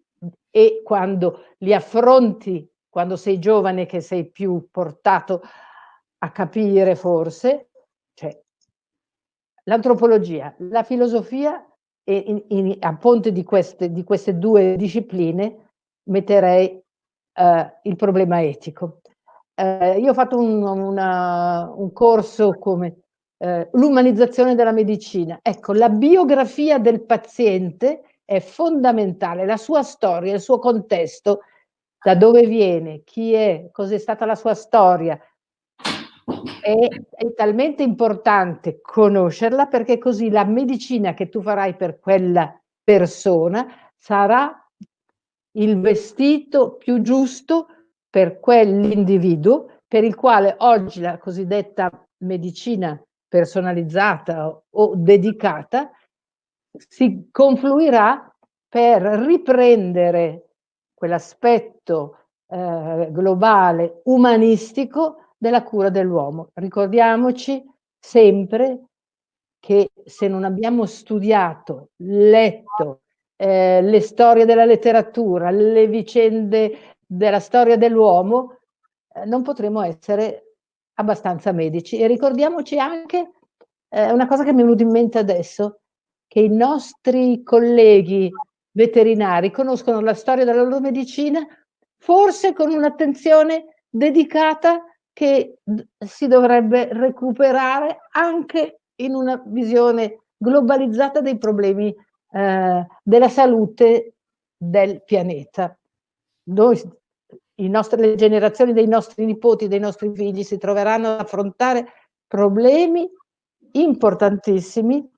e quando li affronti, quando sei giovane che sei più portato a capire forse, cioè l'antropologia, la filosofia in, in, a ponte di queste, di queste, due discipline metterei eh, il problema etico. Eh, io ho fatto un, una, un corso come eh, l'umanizzazione della medicina. Ecco, la biografia del paziente è fondamentale, la sua storia, il suo contesto, da dove viene, chi è, cos'è stata la sua storia, è, è, talmente importante conoscerla perché così la medicina che tu farai per quella persona sarà il vestito più giusto per quell'individuo per il quale oggi la cosiddetta medicina personalizzata o dedicata si confluirà per riprendere quell'aspetto eh, globale umanistico della cura dell'uomo. Ricordiamoci sempre che se non abbiamo studiato, letto eh, le storie della letteratura, le vicende della storia dell'uomo, eh, non potremo essere abbastanza medici. E ricordiamoci anche eh, una cosa che mi è venuta in mente adesso, che i nostri colleghi veterinari conoscono la storia della loro medicina forse con un'attenzione dedicata che si dovrebbe recuperare anche in una visione globalizzata dei problemi eh, della salute del pianeta. Noi, nostri, le generazioni dei nostri nipoti, dei nostri figli si troveranno ad affrontare problemi importantissimi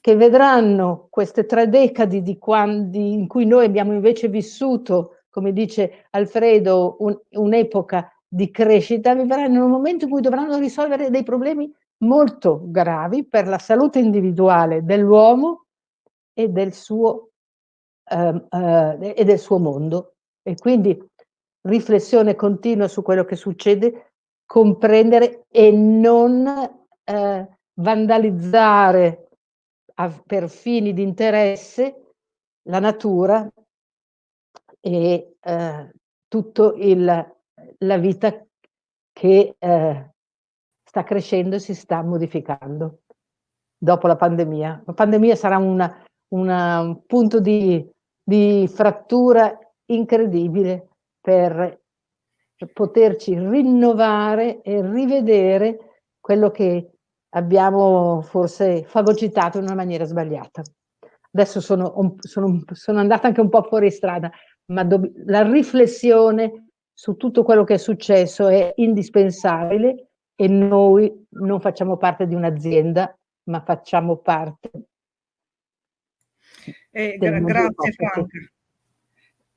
che vedranno queste tre decadi di quando, in cui noi abbiamo invece vissuto, come dice Alfredo, un'epoca di crescita vivranno in un momento in cui dovranno risolvere dei problemi molto gravi per la salute individuale dell'uomo e del suo, eh, eh, e del suo mondo. E quindi riflessione continua su quello che succede, comprendere e non eh, vandalizzare a, per fini di interesse la natura e eh, tutta la vita che eh, sta crescendo e si sta modificando dopo la pandemia. La pandemia sarà una, una, un punto di, di frattura incredibile per poterci rinnovare e rivedere quello che abbiamo forse fagocitato in una maniera sbagliata. Adesso sono, sono, sono andata anche un po' fuori strada, ma la riflessione su tutto quello che è successo è indispensabile e noi non facciamo parte di un'azienda, ma facciamo parte. Eh, gra grazie Franca.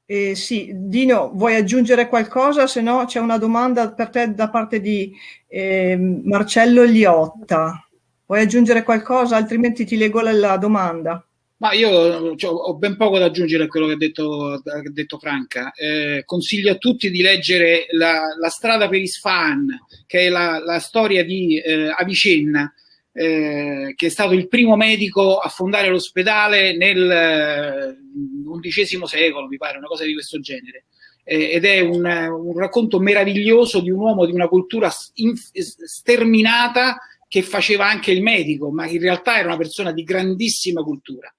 Eh, sì, Dino, vuoi aggiungere qualcosa? Se no c'è una domanda per te da parte di eh, Marcello Liotta. Vuoi aggiungere qualcosa? Altrimenti ti leggo la, la domanda. Ma io cioè, ho ben poco da aggiungere a quello che ha detto, ha detto Franca. Eh, consiglio a tutti di leggere La, la strada per Isfahan, che è la, la storia di eh, Avicenna, eh, che è stato il primo medico a fondare l'ospedale nel XI eh, secolo, mi pare, una cosa di questo genere. Eh, ed è un, un, racconto meraviglioso di un uomo di una cultura sterminata che faceva anche il medico, ma in realtà era una persona di grandissima cultura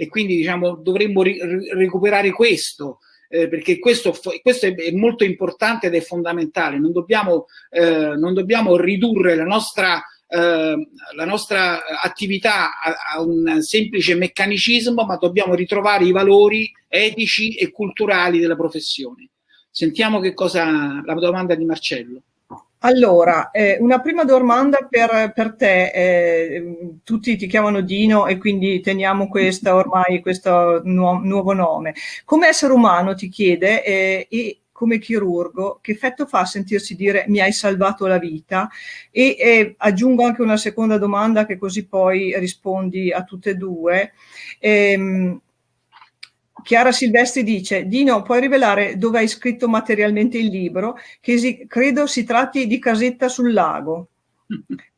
e quindi diciamo, dovremmo ri recuperare questo. Eh, perché questo, questo, è molto importante ed è fondamentale. Non dobbiamo, eh, non dobbiamo ridurre la nostra, eh, la nostra attività a, a, un semplice meccanicismo, ma dobbiamo ritrovare i valori etici e culturali della professione. Sentiamo che cosa la domanda di Marcello. Allora, eh, una prima domanda per, per te, eh, tutti ti chiamano Dino e quindi teniamo questa ormai questo nu nuovo nome. Come essere umano ti chiede eh, e come chirurgo che effetto fa sentirsi dire mi hai salvato la vita e aggiungo anche una seconda domanda che così poi rispondi a tutte e due. Ehm, Chiara Silvestri dice, Dino, puoi rivelare dove hai scritto materialmente il libro, che si, credo si tratti di Casetta sul lago.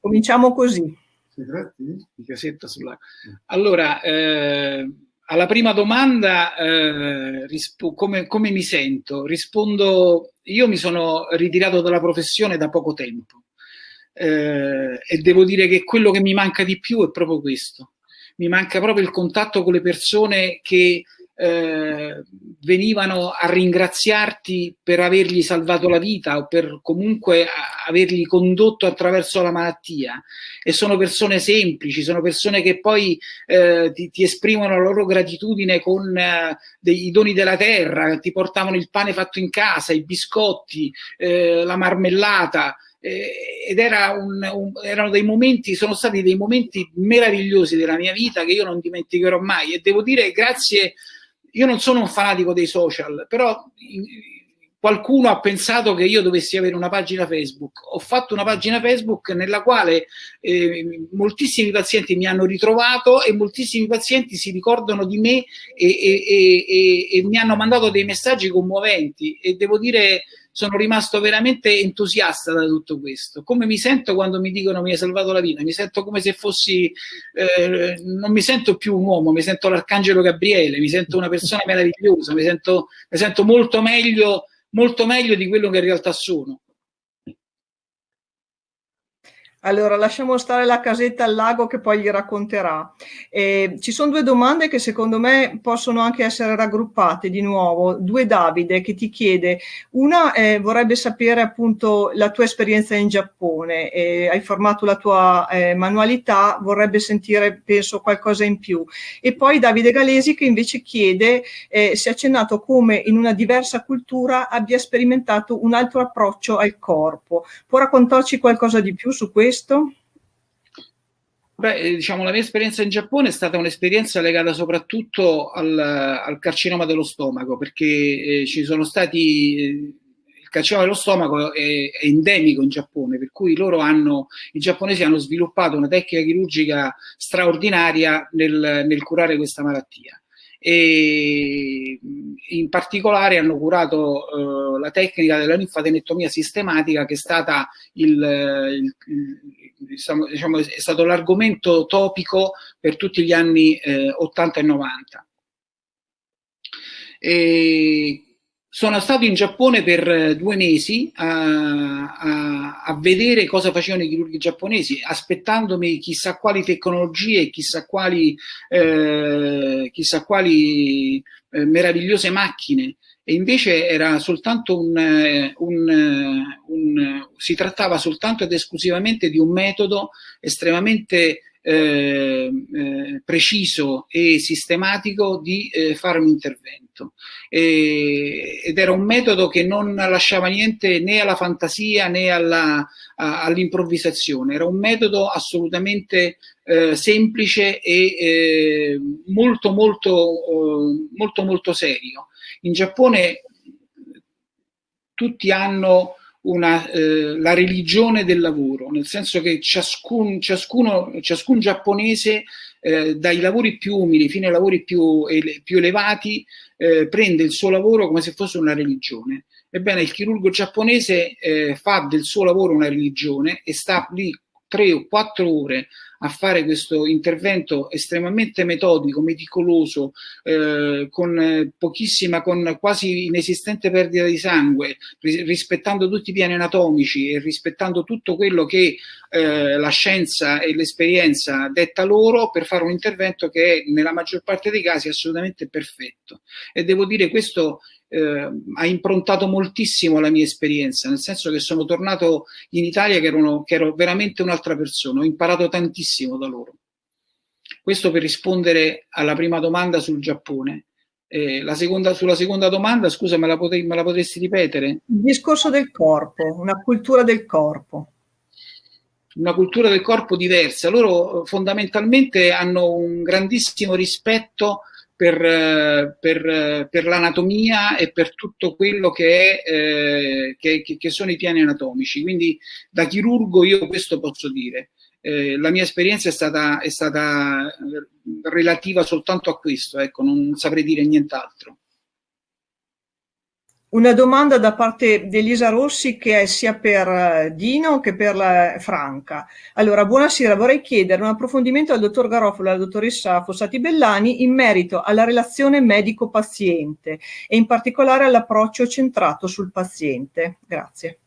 Cominciamo così. Si tratti di Casetta sul lago. Allora, eh, alla prima domanda, eh, come, come mi sento? Rispondo, io mi sono ritirato dalla professione da poco tempo eh, e devo dire che quello che mi manca di più è proprio questo. Mi manca proprio il contatto con le persone che eh, venivano a ringraziarti per avergli salvato la vita o per comunque averli condotto attraverso la malattia. E sono persone semplici, sono persone che poi eh, ti, ti, esprimono la loro gratitudine con eh, dei doni della terra, ti portavano il pane fatto in casa, i biscotti, eh, la marmellata, ed era un, un, erano dei momenti, sono stati dei momenti meravigliosi della mia vita che io non dimenticherò mai. E devo dire grazie io non sono un fanatico dei social, però qualcuno ha pensato che io dovessi avere una pagina Facebook. Ho fatto una pagina Facebook nella quale eh, moltissimi pazienti mi hanno ritrovato e moltissimi pazienti si ricordano di me e, e, e, e mi hanno mandato dei messaggi commoventi e devo dire sono rimasto veramente entusiasta da tutto questo. Come mi sento quando mi dicono mi hai salvato la vita? Mi sento come se fossi, eh, non mi sento più un uomo, mi sento l'arcangelo Gabriele, mi sento una persona meravigliosa, mi sento, mi sento molto meglio, molto meglio di quello che in realtà sono. Allora, lasciamo stare la casetta al lago che poi gli racconterà. Eh, ci sono due domande che secondo me possono anche essere raggruppate di nuovo. Due Davide che ti chiede, una eh, vorrebbe sapere appunto la tua esperienza in Giappone, eh, hai formato la tua eh, manualità, vorrebbe sentire penso qualcosa in più. E poi Davide Galesi che invece chiede eh, se ha accennato come in una diversa cultura abbia sperimentato un altro approccio al corpo. Può raccontarci qualcosa di più su questo? Questo? Beh, eh, diciamo, la mia esperienza in Giappone è stata un'esperienza legata soprattutto al, al, carcinoma dello stomaco, perché eh, ci sono stati, eh, il carcinoma dello stomaco è, è, endemico in Giappone, per cui loro hanno, i giapponesi hanno sviluppato una tecnica chirurgica straordinaria nel, nel curare questa malattia e in particolare hanno curato uh, la tecnica della linfadenettomia sistematica che è stata il, il, il diciamo, diciamo, è stato l'argomento topico per tutti gli anni eh, 80 e 90. E sono stato in Giappone per eh, due mesi a, a, a, vedere cosa facevano i chirurghi giapponesi, aspettandomi chissà quali tecnologie, chissà quali, eh, chissà quali eh, meravigliose macchine. E invece era soltanto un, eh, un, eh, un, si trattava soltanto ed esclusivamente di un metodo estremamente eh, eh, preciso e sistematico di eh, fare un intervento. E, ed era un metodo che non lasciava niente né alla fantasia né all'improvvisazione, era un metodo assolutamente eh, semplice e eh, molto, molto, molto, molto serio. In Giappone tutti hanno una, eh, la religione del lavoro, nel senso che ciascun, ciascuno, ciascun giapponese eh, dai lavori più umili fino ai lavori più, ele, più elevati eh, prende il suo lavoro come se fosse una religione. Ebbene, il chirurgo giapponese eh, fa del suo lavoro una religione e sta lì tre o quattro ore a fare questo intervento estremamente metodico, meticoloso, eh, con pochissima, con quasi inesistente perdita di sangue, rispettando tutti i piani anatomici e rispettando tutto quello che eh, la scienza e l'esperienza detta loro per fare un intervento che è nella maggior parte dei casi assolutamente perfetto. E devo dire questo eh, ha improntato moltissimo la mia esperienza, nel senso che sono tornato in Italia che, erano, che ero veramente un'altra persona, ho imparato tantissimo da loro. Questo per rispondere alla prima domanda sul Giappone. Eh, la seconda, sulla seconda domanda, scusa, me la, potrei, me la potresti ripetere? Il discorso del corpo, una cultura del corpo una cultura del corpo diversa. Loro fondamentalmente hanno un grandissimo rispetto per, per, per l'anatomia e per tutto quello che, è, eh, che, che, sono i piani anatomici. Quindi da chirurgo io questo posso dire. Eh, la mia esperienza è stata, è stata relativa soltanto a questo, ecco, non saprei dire nient'altro. Una domanda da parte di Elisa Rossi che è sia per eh, Dino che per la Franca. Allora, buonasera, vorrei chiedere un approfondimento al dottor Garofalo e alla dottoressa Fossati Bellani in merito alla relazione medico-paziente e in particolare all'approccio centrato sul paziente. Grazie.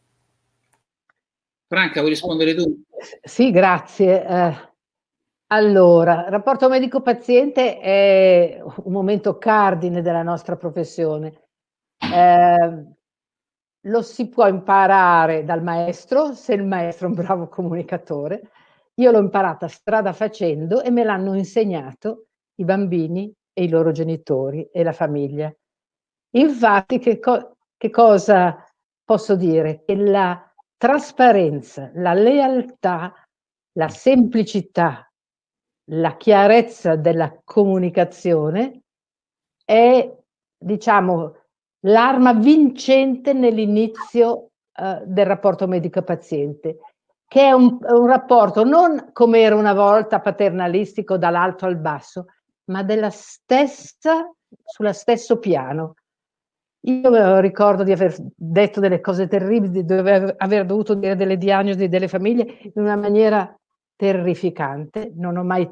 Franca, vuoi rispondere tu? Sì, grazie. Eh, allora, il rapporto medico-paziente è un momento cardine della nostra professione eh, lo si può imparare dal maestro, se il maestro è un bravo comunicatore. Io l'ho imparata strada facendo e me l'hanno insegnato i bambini e i loro genitori e la famiglia. Infatti, che, co che cosa posso dire? Che la trasparenza, la lealtà, la semplicità, la chiarezza della comunicazione è, diciamo, l'arma vincente nell'inizio eh, del rapporto medico-paziente, che è un, un, rapporto non come era una volta paternalistico dall'alto al basso, ma della stessa, sullo stesso piano. Io ricordo di aver detto delle cose terribili, di aver dovuto dire delle diagnosi delle famiglie in una maniera terrificante, non ho mai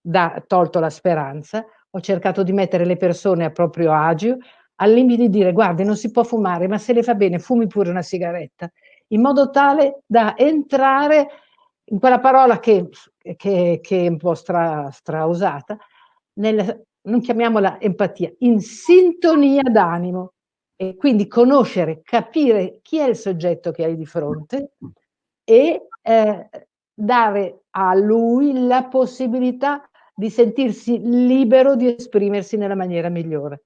da, tolto la speranza, ho cercato di mettere le persone a proprio agio, al limite di dire guardi non si può fumare ma se le fa bene fumi pure una sigaretta in modo tale da entrare in quella parola che, che, che è un po' stra, strausata nel, non chiamiamola empatia in sintonia d'animo e quindi conoscere, capire chi è il soggetto che hai di fronte e eh, dare a lui la possibilità di sentirsi libero di esprimersi nella maniera migliore.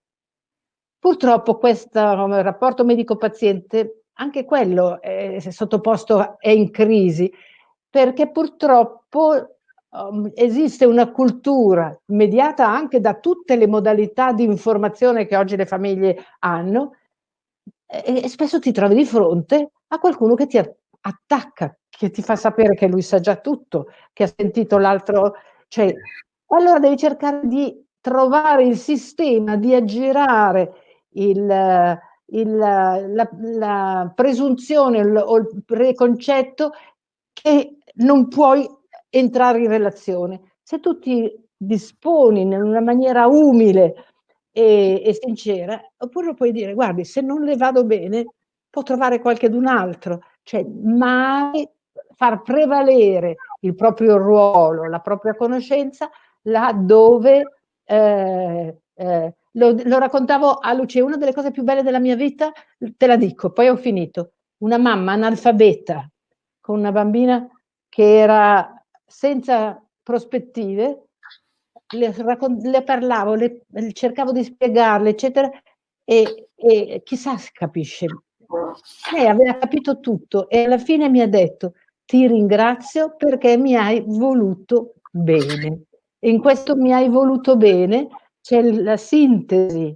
Purtroppo questo rapporto medico-paziente, anche quello è sottoposto, è in crisi, perché purtroppo um, esiste una cultura mediata anche da tutte le modalità di informazione che oggi le famiglie hanno, e, e spesso ti trovi di fronte a qualcuno che ti attacca, che ti fa sapere che lui sa già tutto, che ha sentito l'altro, cioè, allora devi cercare di trovare il sistema, di aggirare il, il, la, la, presunzione o il preconcetto che non puoi entrare in relazione. Se tu ti disponi in una maniera umile e, e sincera, oppure puoi dire, guardi, se non le vado bene, può trovare qualcun altro, cioè mai far prevalere il proprio ruolo, la propria conoscenza laddove eh, eh, lo, lo, raccontavo a Lucia, una delle cose più belle della mia vita, te la dico, poi ho finito, una mamma analfabeta con una bambina che era senza prospettive, le, le parlavo, le, cercavo di spiegarle, eccetera, e, e chissà se capisce. Lei aveva capito tutto e alla fine mi ha detto ti ringrazio perché mi hai voluto bene. E in questo mi hai voluto bene c'è la sintesi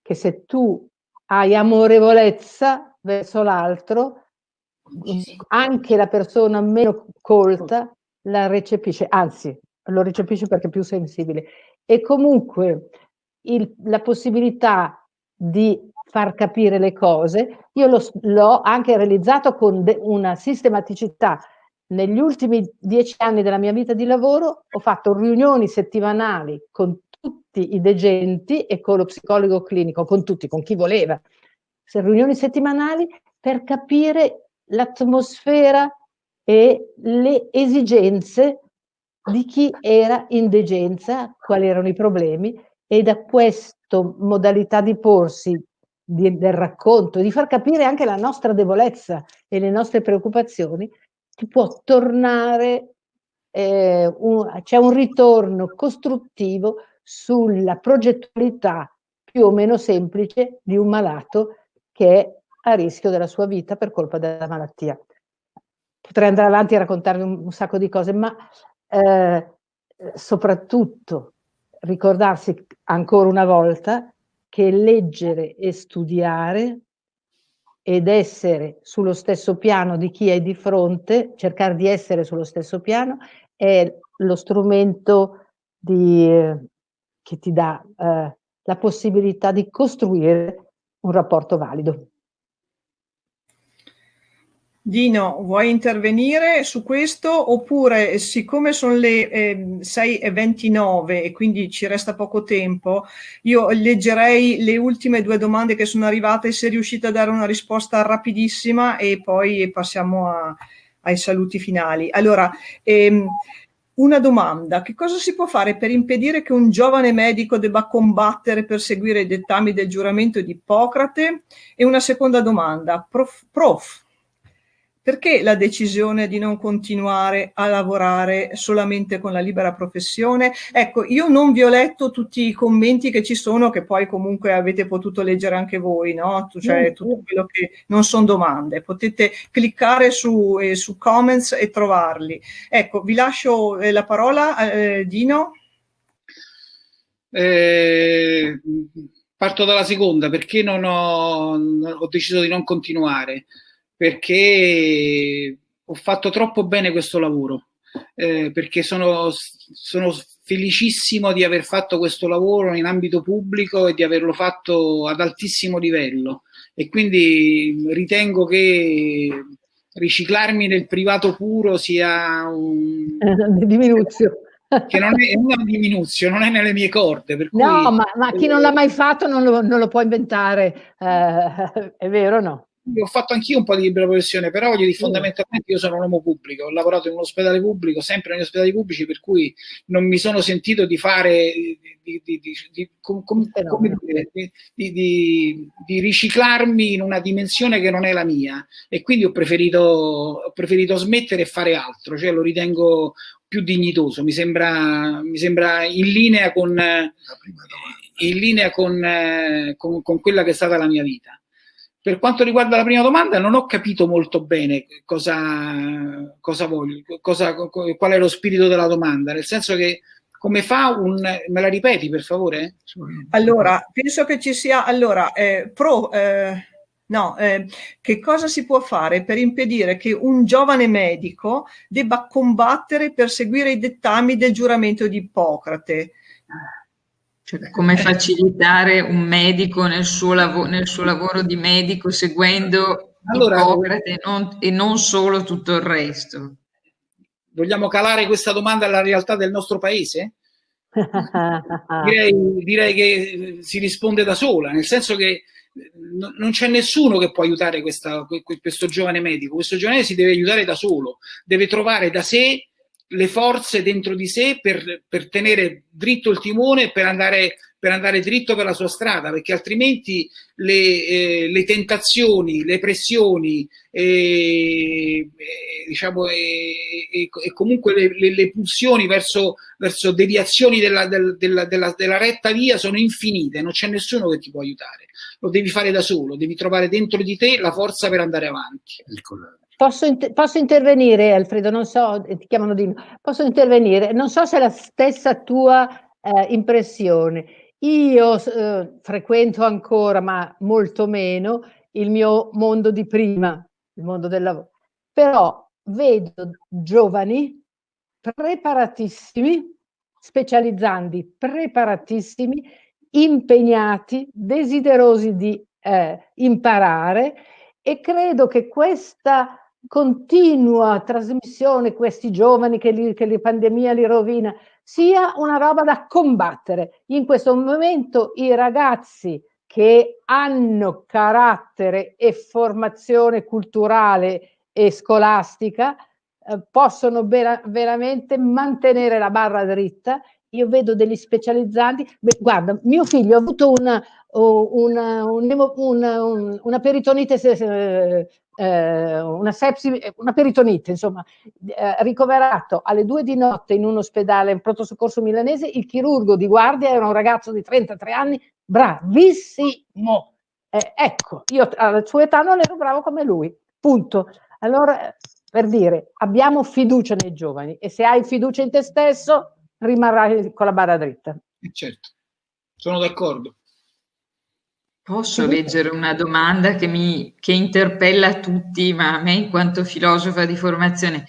che se tu hai amorevolezza verso l'altro, anche la persona meno colta la recepisce, anzi lo recepisce perché è più sensibile. E comunque il, la possibilità di far capire le cose, io l'ho anche realizzato con una sistematicità. Negli ultimi dieci anni della mia vita di lavoro ho fatto riunioni settimanali con tutti i degenti e con lo psicologo clinico, con tutti, con chi voleva, riunioni settimanali per capire l'atmosfera e le esigenze di chi era in degenza, quali erano i problemi e da questa modalità di porsi di, del racconto, di far capire anche la nostra debolezza e le nostre preoccupazioni, ti può tornare, eh, c'è un ritorno costruttivo sulla progettualità più o meno semplice di un malato che è a rischio della sua vita per colpa della malattia. Potrei andare avanti a raccontarvi un, un sacco di cose, ma eh, soprattutto ricordarsi ancora una volta che leggere e studiare ed essere sullo stesso piano di chi è di fronte, cercare di essere sullo stesso piano, è lo strumento di, che ti dà eh, la possibilità di costruire un rapporto valido. Dino, vuoi intervenire su questo oppure siccome sono le eh, 6.29 e quindi ci resta poco tempo, io leggerei le ultime due domande che sono arrivate se riuscite a dare una risposta rapidissima e poi passiamo a, ai saluti finali. Allora, ehm, una domanda, che cosa si può fare per impedire che un giovane medico debba combattere per seguire i dettami del giuramento di Ippocrate? E una seconda domanda, prof, prof perché la decisione di non continuare a lavorare solamente con la libera professione? Ecco, io non vi ho letto tutti i commenti che ci sono, che poi comunque avete potuto leggere anche voi, no? Cioè tutto quello che non sono domande. Potete cliccare su, eh, su comments e trovarli. Ecco, vi lascio eh, la parola, eh, Dino. Eh, parto dalla seconda, perché non ho, ho deciso di non continuare perché ho fatto troppo bene questo lavoro, eh, perché sono, sono felicissimo di aver fatto questo lavoro in ambito pubblico e di averlo fatto ad altissimo livello e quindi ritengo che riciclarmi nel privato puro sia un... diminuzione che non è, una diminuzione, non è nelle mie corde. Per cui... No, ma, ma chi non l'ha mai fatto non lo, non lo può inventare, eh, è vero o no? Ho fatto anch'io un po' di libera professione, però voglio dire, fondamentalmente io sono un uomo pubblico, ho lavorato in un ospedale pubblico, sempre negli ospedali pubblici, per cui non mi sono sentito di fare, di, di, di, com, com, dire, di, riciclarmi in una dimensione che non è la mia. E quindi ho preferito, ho preferito smettere e fare altro, cioè lo ritengo più dignitoso, mi sembra, mi sembra in linea con, in linea con, con, con quella che è stata la mia vita. Per quanto riguarda la prima domanda, non ho capito molto bene cosa, cosa voglio, cosa, qual è lo spirito della domanda, nel senso che come fa un... me la ripeti per favore? Allora, penso che ci sia, allora, eh, pro, eh, No, eh, che cosa si può fare per impedire che un giovane medico debba combattere per seguire i dettami del giuramento di Ippocrate? Cioè, come facilitare un medico nel suo, lav nel suo lavoro di medico seguendo allora, Ippocrate non, e non solo tutto il resto? Vogliamo calare questa domanda alla realtà del nostro paese? direi, direi, che si risponde da sola, nel senso che non c'è nessuno che può aiutare questa, questo giovane medico, questo giovane si deve aiutare da solo, deve trovare da sé le forze dentro di sé per, per tenere dritto il timone per andare, per andare dritto per la sua strada, perché altrimenti le, eh, le tentazioni, le pressioni e, diciamo, e, e comunque le, le, le, pulsioni verso, verso deviazioni della, del, della, della, della retta via sono infinite, non c'è nessuno che ti può aiutare lo devi fare da solo, devi trovare dentro di te la forza per andare avanti. Posso, inter posso, intervenire, Alfredo? Non so, ti chiamano di Posso intervenire? Non so se è la stessa tua eh, impressione. Io eh, frequento ancora, ma molto meno, il mio mondo di prima, il mondo del lavoro. Però vedo giovani preparatissimi, specializzanti, preparatissimi, impegnati, desiderosi di eh, imparare e credo che questa continua trasmissione, questi giovani che, li, che la pandemia li rovina, sia una roba da combattere. In questo momento i ragazzi che hanno carattere e formazione culturale e scolastica eh, possono vera veramente mantenere la barra dritta io vedo degli specializzanti, Beh, guarda, mio figlio ha avuto una, una, una, una peritonite, eh, eh, una sepsi, una peritonite, insomma, eh, ricoverato alle due di notte in un ospedale, in pronto soccorso milanese, il chirurgo di guardia era un ragazzo di 33 anni, bravissimo. Eh, ecco, io alla sua età non ero bravo come lui, punto. Allora, per dire, abbiamo fiducia nei giovani e se hai fiducia in te stesso, rimarrai con la barra dritta. Certo, sono d'accordo. Posso leggere una domanda che, mi, che interpella tutti, ma a me in quanto filosofa di formazione.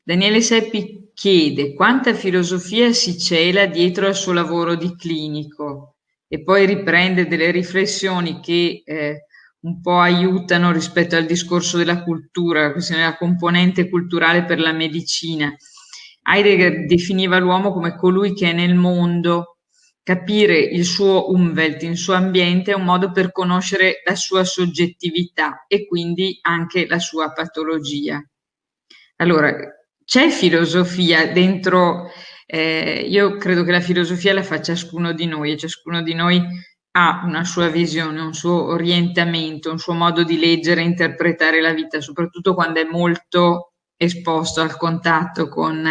Daniele Seppi chiede quanta filosofia si cela dietro al suo lavoro di clinico e poi riprende delle riflessioni che eh, un po' aiutano rispetto al discorso della cultura, la questione della componente culturale per la medicina. Heidegger definiva l'uomo come colui che è nel mondo. Capire il suo Umwelt, il suo ambiente, è un modo per conoscere la sua soggettività e quindi anche la sua patologia. Allora, c'è filosofia dentro, eh, io credo che la filosofia la fa ciascuno di noi e ciascuno di noi ha una sua visione, un suo orientamento, un suo modo di leggere e interpretare la vita, soprattutto quando è molto esposto al contatto con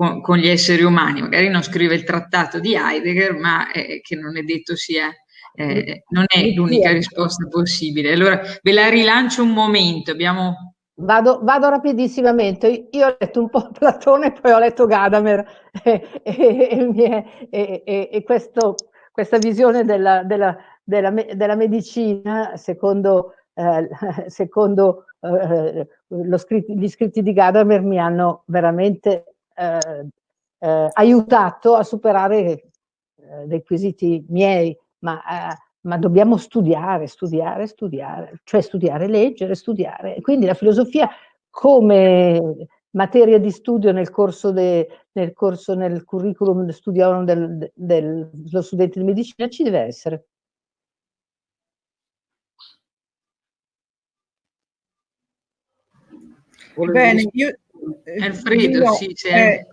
con, con, gli esseri umani. Magari non scrive il trattato di Heidegger, ma eh, che non è detto sia, eh, non è l'unica risposta possibile. Allora ve la rilancio un momento, abbiamo... Vado, vado rapidissimamente, io ho letto un po' Platone, poi ho letto Gadamer e, e, e, e questo, questa visione della, della, della, della medicina, secondo, eh, secondo eh, scritti, gli scritti di Gadamer, mi hanno veramente aiutato a superare eh, dei quesiti miei, ma, eh, ma, dobbiamo studiare, studiare, studiare, cioè studiare, leggere, studiare. Quindi la filosofia come materia di studio nel corso, de, nel, corso nel curriculum studio del, del, dello studente di medicina ci deve essere. Bene, io, eh, Alfredo, Dino, sì, eh,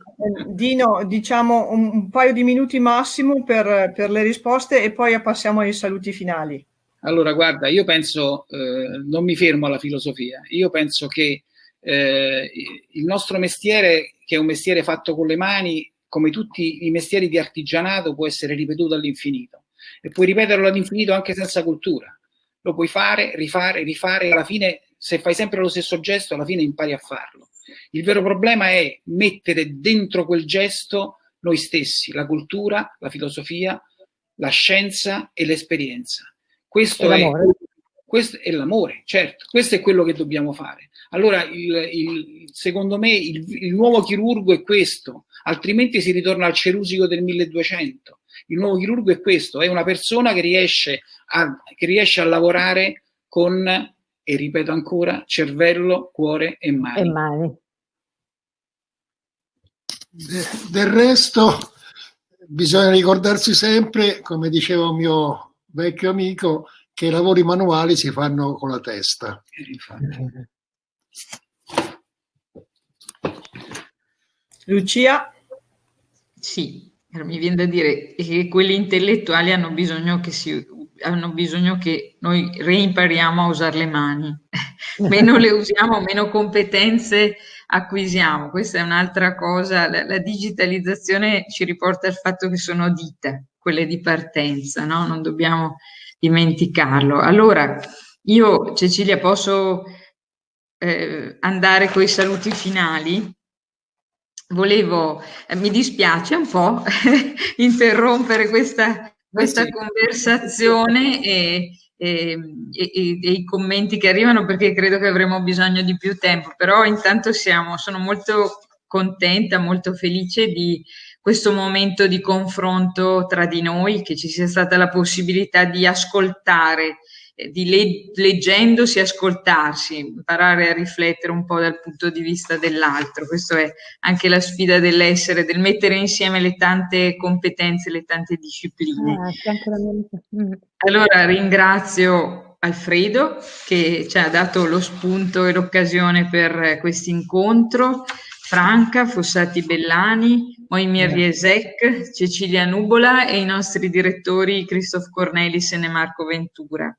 Dino, diciamo un, un, paio di minuti massimo per, per, le risposte e poi passiamo ai saluti finali. Allora, guarda, io penso, eh, non mi fermo alla filosofia, io penso che eh, il nostro mestiere, che è un mestiere fatto con le mani, come tutti i mestieri di artigianato, può essere ripetuto all'infinito e puoi ripeterlo all'infinito anche senza cultura. Lo puoi fare, rifare, rifare, alla fine, se fai sempre lo stesso gesto, alla fine impari a farlo. Il vero problema è mettere dentro quel gesto noi stessi, la cultura, la filosofia, la scienza e l'esperienza. Questo, è, questo è l'amore, certo, questo è quello che dobbiamo fare. Allora, il, il, secondo me, il, il, nuovo chirurgo è questo, altrimenti si ritorna al cerusico del 1200. Il nuovo chirurgo è questo, è una persona che riesce a, che riesce a lavorare con, e ripeto ancora, cervello, cuore e mani. E mani. del resto, bisogna ricordarsi sempre, come diceva un mio vecchio amico, che i lavori manuali si fanno con la testa. Lucia? Sì, mi viene da dire che quelli intellettuali hanno bisogno che, si, hanno bisogno che noi reimpariamo a usare le mani. meno le usiamo, meno competenze acquisiamo. Questa è un'altra cosa. La, la, digitalizzazione ci riporta al fatto che sono dita, quelle di partenza, no? Non dobbiamo dimenticarlo. Allora, io Cecilia posso eh, andare con i saluti finali? Volevo, eh, mi dispiace un po' interrompere questa, questa sì. conversazione e, e, e, e, i commenti che arrivano perché credo che avremo bisogno di più tempo, però intanto siamo, sono molto contenta, molto felice di questo momento di confronto tra di noi, che ci sia stata la possibilità di ascoltare, di le leggendosi ascoltarsi, imparare a riflettere un po' dal punto di vista dell'altro. Questa è anche la sfida dell'essere, del mettere insieme le tante competenze, le tante discipline. Ah, allora ringrazio Alfredo che ci ha dato lo spunto e l'occasione per questo incontro. Franca, Fossati Bellani, Moimir Riesec, Cecilia Nubola e i nostri direttori Christoph Cornelissen e Marco Ventura.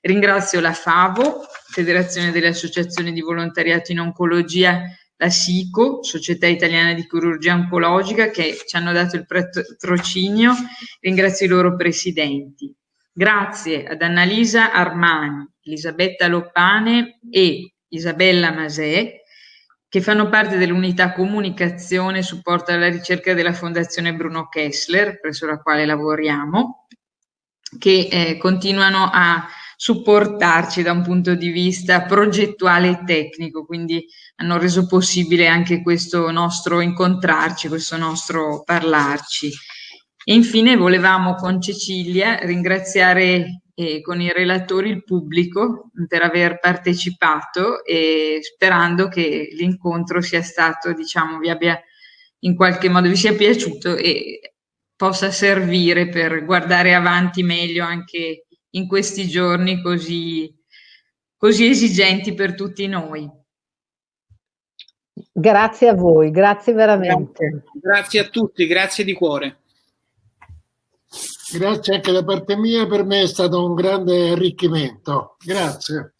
Ringrazio la FAVO, Federazione delle Associazioni di Volontariato in Oncologia, la SICO, Società Italiana di Chirurgia Oncologica, che ci hanno dato il patrocinio. Ringrazio i loro presidenti. Grazie ad Annalisa Armani, Elisabetta Loppane e Isabella Masè che fanno parte dell'unità comunicazione e supporto alla ricerca della Fondazione Bruno Kessler, presso la quale lavoriamo, che eh, continuano a supportarci da un punto di vista progettuale e tecnico, quindi hanno reso possibile anche questo nostro incontrarci, questo nostro parlarci. E infine volevamo con Cecilia ringraziare e con i relatori il pubblico per aver partecipato e sperando che l'incontro sia stato, diciamo, vi abbia in qualche modo vi sia piaciuto e possa servire per guardare avanti meglio anche in questi giorni così, così esigenti per tutti noi. Grazie a voi, grazie veramente. Grazie, grazie a tutti, grazie di cuore. Grazie anche da parte mia, per me è stato un grande arricchimento. Grazie.